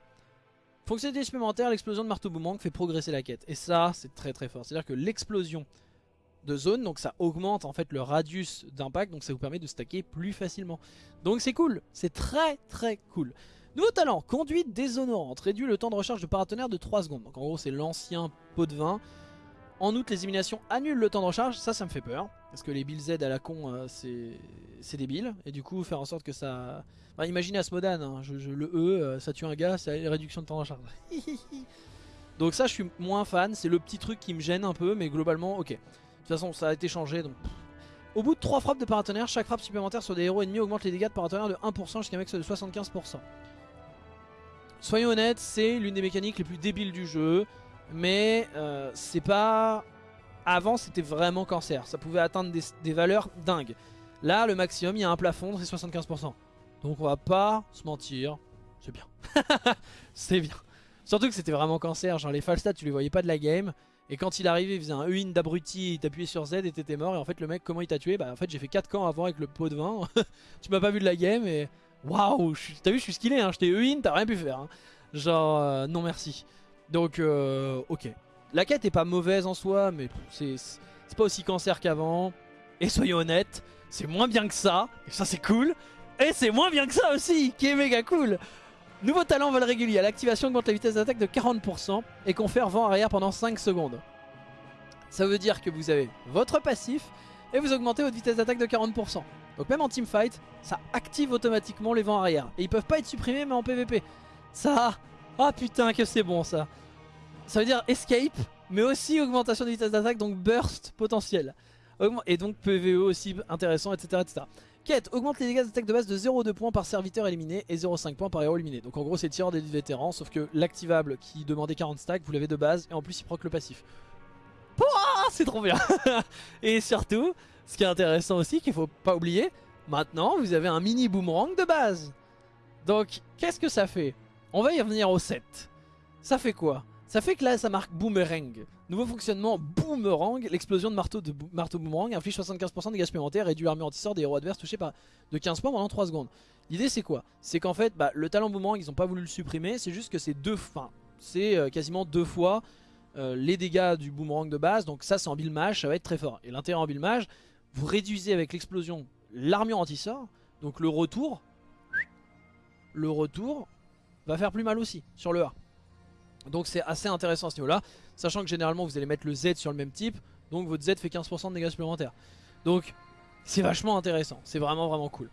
Fonctionnalité supplémentaire, l'explosion de marteau boomerang fait progresser la quête. Et ça, c'est très très fort. C'est-à-dire que l'explosion de zone, donc ça augmente en fait le radius d'impact, donc ça vous permet de stacker plus facilement. Donc c'est cool, c'est très très cool. Nouveau talent, conduite déshonorante, réduit le temps de recharge de paratonnerre de 3 secondes. Donc en gros c'est l'ancien pot de vin. En outre, les éliminations annulent le temps de recharge, ça, ça me fait peur. Parce que les Bill Z à la con, euh, c'est débile. Et du coup, faire en sorte que ça... Enfin, imaginez Asmodan, hein, je, le E, euh, ça tue un gars, c'est réduction de temps de recharge. donc ça, je suis moins fan, c'est le petit truc qui me gêne un peu, mais globalement, ok. De toute façon, ça a été changé, donc... Au bout de 3 frappes de paratonnerre, chaque frappe supplémentaire sur des héros ennemis augmente les dégâts de paratonnerre de 1% jusqu'à un max de 75%. Soyons honnêtes, c'est l'une des mécaniques les plus débiles du jeu. Mais euh, c'est pas... Avant c'était vraiment cancer, ça pouvait atteindre des, valeurs dingues. Là le maximum il y a un plafond c'est 75%. Donc on va pas se mentir, c'est bien. c'est bien. Surtout que c'était vraiment cancer, genre les Falstad tu les voyais pas de la game. Et quand il arrivait il faisait un E-in d'abruti, il t'appuyait sur Z et t'étais mort. Et en fait le mec comment il t'a tué? Bah en fait j'ai fait 4 camps avant avec le pot de vin. tu m'as pas vu de la game et... Waouh T'as vu je suis skillé hein, j'étais E-in, t'as rien pu faire. Hein. Genre euh, non merci. Donc, euh, ok. La quête est pas mauvaise en soi, mais c'est pas aussi cancer qu'avant. Et soyons honnêtes, c'est moins bien que ça. Et ça, c'est cool. Et c'est moins bien que ça aussi, qui est méga cool. Nouveau talent vol régulier. L'activation augmente la vitesse d'attaque de 40% et confère vent arrière pendant 5 secondes. Ça veut dire que vous avez votre passif et vous augmentez votre vitesse d'attaque de 40%. Donc même en teamfight, ça active automatiquement les vents arrière. Et ils peuvent pas être supprimés mais en PvP. Ça, ah putain que c'est bon ça. Ça veut dire escape mais aussi augmentation de vitesse d'attaque donc burst potentiel. Et donc PVE aussi intéressant etc etc Quête, augmente les dégâts d'attaque de base de 0,2 points par serviteur éliminé et 0,5 points par héros éliminé. Donc en gros c'est tireur des vétérans sauf que l'activable qui demandait 40 stacks vous l'avez de base et en plus il proc le passif. C'est trop bien. Et surtout ce qui est intéressant aussi qu'il faut pas oublier Maintenant vous avez un mini boomerang de base. Donc qu'est-ce que ça fait? On va y revenir au 7. Ça fait quoi? Ça fait que là ça marque boomerang. Nouveau fonctionnement boomerang. L'explosion de marteau, de marteau boomerang inflige 75% de dégâts supplémentaires réduit l'armure anti-sort des héros adverses touchés par de 15 points pendant 3 secondes. L'idée c'est quoi? C'est qu'en fait bah, le talent boomerang ils ont pas voulu le supprimer. C'est juste que c'est deux, enfin c'est euh, quasiment deux fois euh, les dégâts du boomerang de base. Donc ça c'est en build ça va être très fort. Et l'intérêt en build vous réduisez avec l'explosion l'armure anti-sort. Donc le retour, le retour va faire plus mal aussi sur le A. Donc c'est assez intéressant à ce niveau là, sachant que généralement vous allez mettre le Z sur le même type, donc votre Z fait 15% de dégâts supplémentaires. Donc c'est vachement intéressant, c'est vraiment vraiment cool.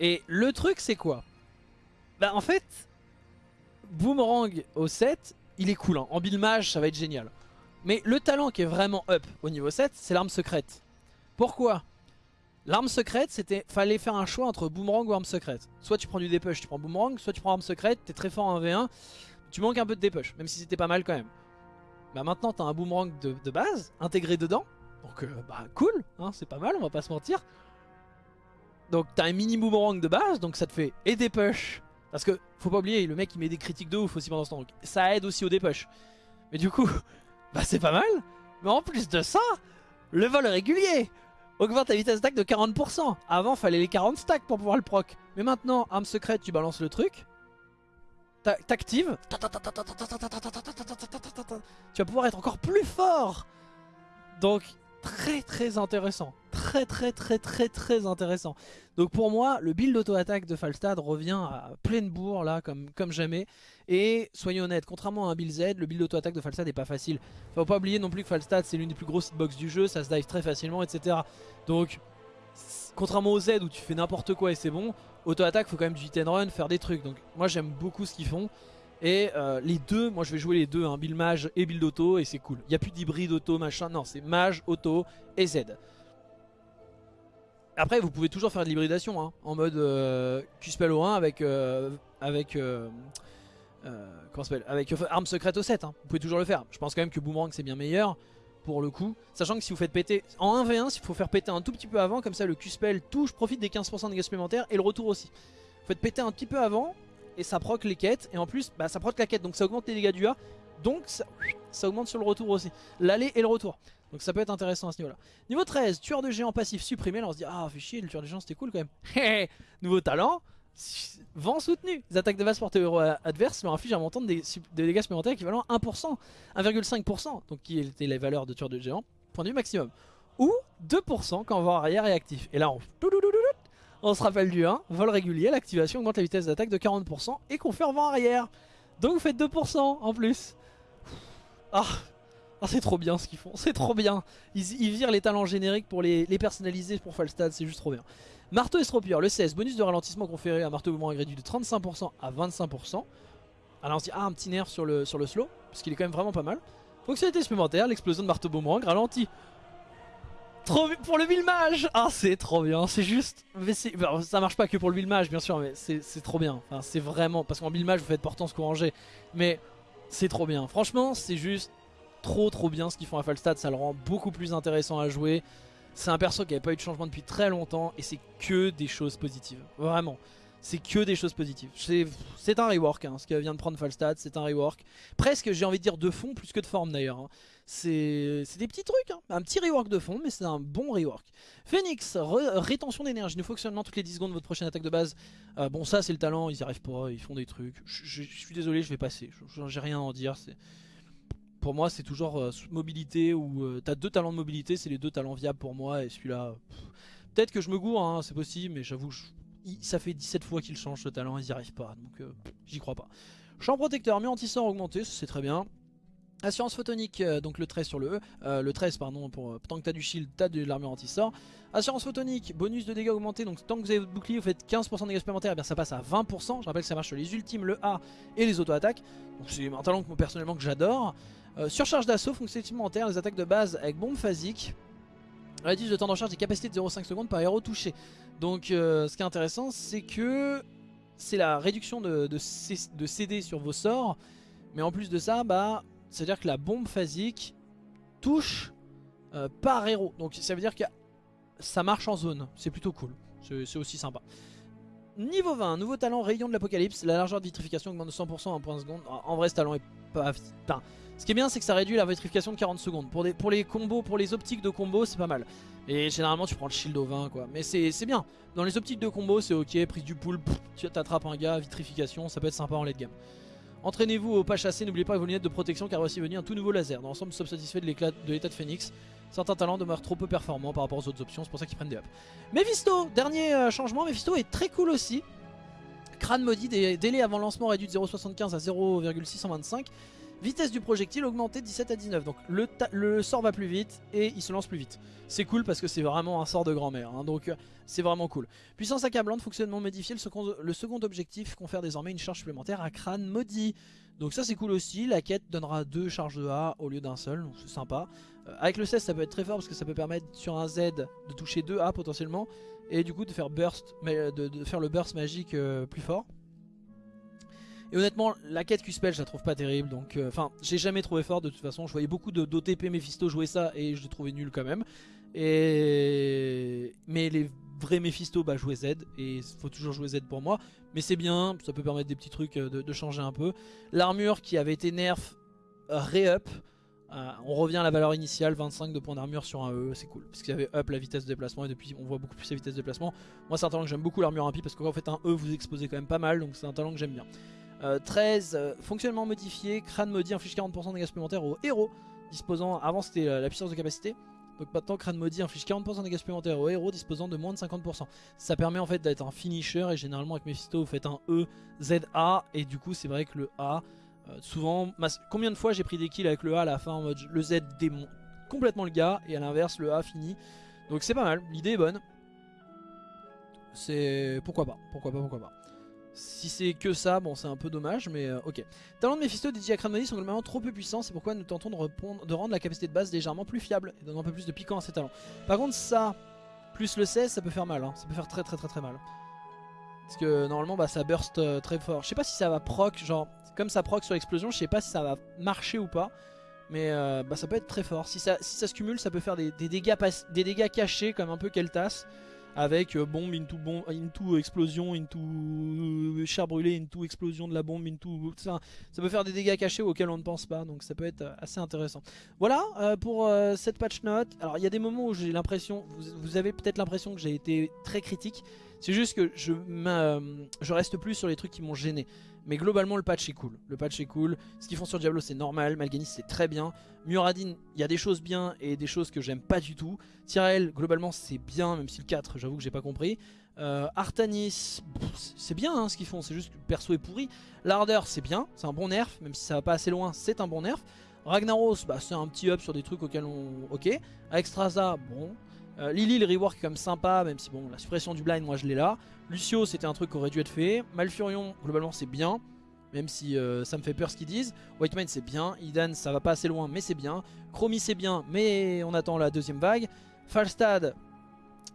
Et le truc c'est quoi? Bah en fait, Boomerang au 7, il est cool, hein. en build mage ça va être génial. Mais le talent qui est vraiment up au niveau 7, c'est l'arme secrète. Pourquoi? L'arme secrète, c'était fallait faire un choix entre boomerang ou arme secrète. Soit tu prends du dépush, tu prends boomerang, soit tu prends arme secrète, t'es très fort en 1v1, tu manques un peu de dépush, même si c'était pas mal quand même. Bah maintenant t'as un boomerang de, base, intégré dedans, donc euh, bah cool, hein, c'est pas mal, on va pas se mentir. Donc t'as un mini boomerang de base, donc ça te fait et dépush, parce que faut pas oublier, le mec il met des critiques de ouf aussi pendant ce temps, donc ça aide aussi au dépush. Mais du coup, bah c'est pas mal, mais en plus de ça, le vol régulier Augmente ta vitesse d'attaque de 40%. Avant, fallait les 40 stacks pour pouvoir le proc. Mais maintenant, arme secrète, tu balances le truc. T'actives. Tu vas pouvoir être encore plus fort. Donc, très très intéressant. Très très très très très intéressant. Donc pour moi, le build auto-attaque de Falstad revient à pleine bourre là, comme, jamais. Et soyons honnêtes, contrairement à un build Z, le build auto-attaque de Falstad n'est pas facile. Faut pas oublier non plus que Falstad c'est l'une des plus grosses hitbox du jeu, ça se dive très facilement, etc. Donc, contrairement au Z où tu fais n'importe quoi et c'est bon, auto-attaque faut quand même du hit and run, faire des trucs. Donc moi j'aime beaucoup ce qu'ils font. Et euh, les deux, moi je vais jouer les deux, hein, build mage et build auto et c'est cool. Il n'y a plus d'hybride auto machin, non c'est mage, auto et Z. Après vous pouvez toujours faire de l'hybridation hein, en mode euh, Q-Spell au 1 avec, euh, avec, euh, comment s'appelle avec arme secrète au 7. Hein. Vous pouvez toujours le faire. Je pense quand même que Boomerang c'est bien meilleur pour le coup. Sachant que si vous faites péter en 1v1, il faut faire péter un tout petit peu avant, comme ça le Q-Spell touche, profite des 15% de dégâts supplémentaires et le retour aussi. Vous faites péter un petit peu avant et ça proc les quêtes et en plus bah, ça proc la quête donc ça augmente les dégâts du A donc ça, augmente sur le retour aussi l'aller et le retour. Donc ça peut être intéressant à ce niveau là niveau 13 tueur de géant passif supprimé là on se dit ah fait chier le tueur de géant c'était cool quand même. Nouveau talent vent soutenu. Les attaques de base portées héros adverse leur infligent un montant de, dégâts supplémentaires équivalent à 1% 1,5% donc qui était les valeurs de tueur de géant point de maximum. Ou 2% quand vent arrière est actif. Et là on on se rappelle du 1, vol régulier, l'activation augmente la vitesse d'attaque de 40% et confère vent arrière. Donc vous faites 2% en plus. Ah, ah c'est trop bien ce qu'ils font, c'est trop bien. Ils, virent les talents génériques pour les, personnaliser pour Falstad, c'est juste trop bien. Marteau estropieur, le 16, bonus de ralentissement conféré à marteau mouvement réduit de 35% à 25%. Alors on se dit, ah un petit nerf sur le, sur le slow, parce qu'il est quand même vraiment pas mal. Fonctionnalité supplémentaire, l'explosion de marteau boomerang ralentit Trop pour le mage Ah c'est trop bien, c'est juste... ça marche pas que pour le mage bien sûr, mais c'est trop bien. Enfin, c'est vraiment... Parce qu'en mage vous faites portance couranger. Mais c'est trop bien. Franchement c'est juste trop trop bien ce qu'ils font à Falstad. Ça le rend beaucoup plus intéressant à jouer. C'est un perso qui n'avait pas eu de changement depuis très longtemps. Et c'est que des choses positives. Vraiment c'est que des choses positives. C'est un rework, hein, ce qui vient de prendre Falstad, c'est un rework. Presque, j'ai envie de dire de fond plus que de forme d'ailleurs. Hein. C'est des petits trucs, hein. un petit rework de fond, mais c'est un bon rework. Phoenix, rétention d'énergie, ne fonctionnement toutes les 10 secondes de votre prochaine attaque de base. Euh, bon, ça c'est le talent, ils n'y arrivent pas, ils font des trucs. Je, suis désolé, je vais passer, j'ai rien à en dire. Pour moi, c'est toujours euh, mobilité ou euh, t'as deux talents de mobilité, c'est les deux talents viables pour moi, et celui-là. Peut-être que je me gourre, c'est possible, mais j'avoue, ça fait 17 fois qu'il change ce talent, ils n'y arrivent pas, donc j'y crois pas. Champ protecteur, mieux anti-sort augmenté, c'est très bien. Assurance photonique, euh, donc le 13 sur le E, euh, le 13 pardon, pour, tant que t'as du shield, t'as de l'armure anti-sort. Assurance photonique, bonus de dégâts augmenté, donc tant que vous avez votre bouclier, vous faites 15% de dégâts supplémentaires, et eh bien ça passe à 20%. Je rappelle que ça marche sur les ultimes, le A et les auto-attaques. Donc c'est un talent que moi personnellement que j'adore. surcharge d'assaut, fonctionnalité supplémentaire, les attaques de base avec bombe phasique. Réduce de temps de recharge des capacités de 0,5 secondes par héros touché. Donc euh, ce qui est intéressant c'est que c'est la réduction de, de, CD sur vos sorts. Mais en plus de ça, bah, ça veut dire que la bombe phasique touche euh, par héros. Donc ça veut dire que ça marche en zone. C'est plutôt cool. C'est aussi sympa. Niveau 20, nouveau talent rayon de l'apocalypse. La largeur de vitrification augmente de 100% en point seconde. En vrai ce talent est pas... Ce qui est bien c'est que ça réduit la vitrification de 40 secondes. Pour, les combos, pour les optiques de combo c'est pas mal. Et généralement tu prends le shield au 20 quoi. Mais c'est bien. Dans les optiques de combo c'est ok, prise du pool, tu t'attrapes un gars, vitrification, ça peut être sympa en late game. Entraînez-vous au pas chassé, n'oubliez pas vos lunettes de protection car voici venir un tout nouveau laser. Dans l'ensemble, sommes satisfaits de l'état de Phoenix. Certains talents demeurent trop peu performants par rapport aux autres options, c'est pour ça qu'ils prennent des ups. Mephisto, dernier euh, changement, Mephisto est très cool aussi. Crâne maudit, délai avant lancement réduit de 0.75 à 0,625. Vitesse du projectile augmentée de 17 à 19. Donc le, sort va plus vite et il se lance plus vite. C'est cool parce que c'est vraiment un sort de grand-mère. Hein. donc euh, c'est vraiment cool. Puissance accablante, fonctionnement modifié. Le second, objectif confère désormais une charge supplémentaire à crâne maudit. Donc ça c'est cool aussi. La quête donnera deux charges de A au lieu d'un seul. Donc c'est sympa. Euh, avec le 16 ça peut être très fort parce que ça peut permettre sur un Z de toucher 2 A potentiellement. Et du coup de faire, burst, de, de faire le burst magique euh, plus fort. Et honnêtement, la quête Q-Spell, je la trouve pas terrible. Donc, euh, enfin, j'ai jamais trouvé fort de toute façon. Je voyais beaucoup d'OTP Mephisto jouer ça et je l'ai trouvé nul quand même. Et... Mais les vrais Mephisto, bah, jouer Z. Et faut toujours jouer Z pour moi. Mais c'est bien, ça peut permettre des petits trucs euh, de, changer un peu. L'armure qui avait été nerf, euh, re-up. on revient à la valeur initiale, 25 de points d'armure sur un E, c'est cool. Parce qu'il y avait up la vitesse de déplacement et depuis on voit beaucoup plus la vitesse de déplacement. Moi c'est un talent que j'aime beaucoup l'armure impie parce qu'en fait un E vous exposez quand même pas mal donc c'est un talent que j'aime bien. 13, euh, euh, fonctionnement modifié, crâne maudit inflige 40% de dégâts supplémentaires aux héros disposant, avant c'était euh, la puissance de capacité, donc maintenant crâne maudit inflige 40% de dégâts supplémentaires aux héros disposant de moins de 50%. Ça permet en fait d'être un finisher et généralement avec Mephisto vous faites un E, Z, A et du coup c'est vrai que le A, souvent, combien de fois j'ai pris des kills avec le A à la fin en mode le Z démon complètement le gars et à l'inverse le A finit. Donc c'est pas mal, l'idée est bonne. C'est pourquoi pas, pourquoi pas, pourquoi pas. Si c'est que ça, bon c'est un peu dommage, mais euh, ok. Talents de Mephisto dédiés à sont globalement trop peu puissants, c'est pourquoi nous tentons de, rendre la capacité de base légèrement plus fiable et donner un peu plus de piquant à ces talents. Par contre ça, plus le 16, ça peut faire mal, hein. ça peut faire très très très très mal. Parce que normalement bah, ça burst euh, très fort. Je sais pas si ça va proc, genre comme ça proc sur l'explosion, je sais pas si ça va marcher ou pas. Mais euh, bah, ça peut être très fort. Si ça, si ça se cumule, ça peut faire des, dégâts, des dégâts cachés comme un peu Keltas avec euh, bombe into, bombe, into explosion, into euh, char brûlé, into explosion de la bombe, into ça, ça peut faire des dégâts cachés auxquels on ne pense pas, donc ça peut être euh, assez intéressant. Voilà pour cette patch note. Alors il y a des moments où j'ai l'impression, vous, avez peut-être l'impression que j'ai été très critique, c'est juste que je, je reste plus sur les trucs qui m'ont gêné. Mais globalement le patch est cool, le patch est cool, ce qu'ils font sur Diablo c'est normal, Malganis c'est très bien, Muradin il y a des choses bien et des choses que j'aime pas du tout, Tyrael globalement c'est bien même si le 4 j'avoue que j'ai pas compris, euh, Artanis c'est bien hein, ce qu'ils font, c'est juste que le perso est pourri, L'Ardeur c'est bien, c'est un bon nerf, même si ça va pas assez loin c'est un bon nerf, Ragnaros bah, c'est un petit up sur des trucs auxquels on... ok, Extraza bon, euh, Lily, le rework est comme sympa, même si bon, la suppression du blind, moi je l'ai là. Lucio, c'était un truc qui aurait dû être fait. Malfurion, globalement, c'est bien, même si euh, ça me fait peur ce qu'ils disent. White c'est bien. Idan, ça va pas assez loin, mais c'est bien. Chromie, c'est bien, mais on attend la deuxième vague. Falstad,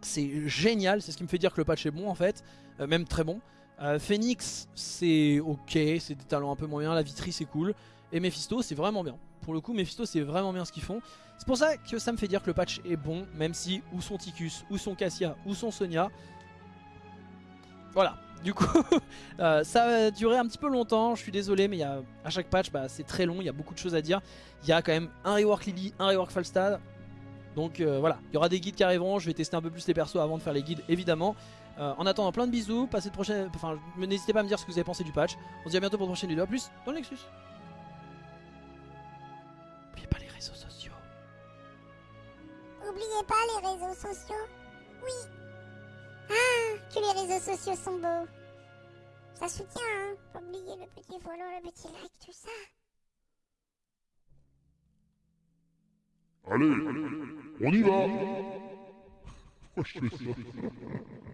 c'est génial, c'est ce qui me fait dire que le patch est bon en fait, euh, même très bon. Phoenix, c'est ok, c'est des talents un peu moyens. La Vitri, c'est cool. Et Mephisto, c'est vraiment bien. Pour le coup, Mephisto, c'est vraiment bien ce qu'ils font. C'est pour ça que ça me fait dire que le patch est bon, même si ou son Ticus, ou son Cassia, ou son Sonia. Voilà, du coup, euh, ça a duré un petit peu longtemps, je suis désolé, mais à chaque patch, bah, c'est très long, il y a beaucoup de choses à dire. Il y a quand même un rework Lily, un rework Falstad. Donc euh, voilà, il y aura des guides qui arriveront, je vais tester un peu plus les persos avant de faire les guides, évidemment. Euh, en attendant, plein de bisous, passez de prochaine... Enfin, n'hésitez pas à me dire ce que vous avez pensé du patch. On se dit à bientôt pour une prochaine vidéo, a plus dans le Nexus. N'oubliez pas les réseaux sociaux. Oui. Ah, que les réseaux sociaux sont beaux. Ça soutient, hein. Pas oublier le petit follow, le petit like, tout ça. Allez, on y va. Je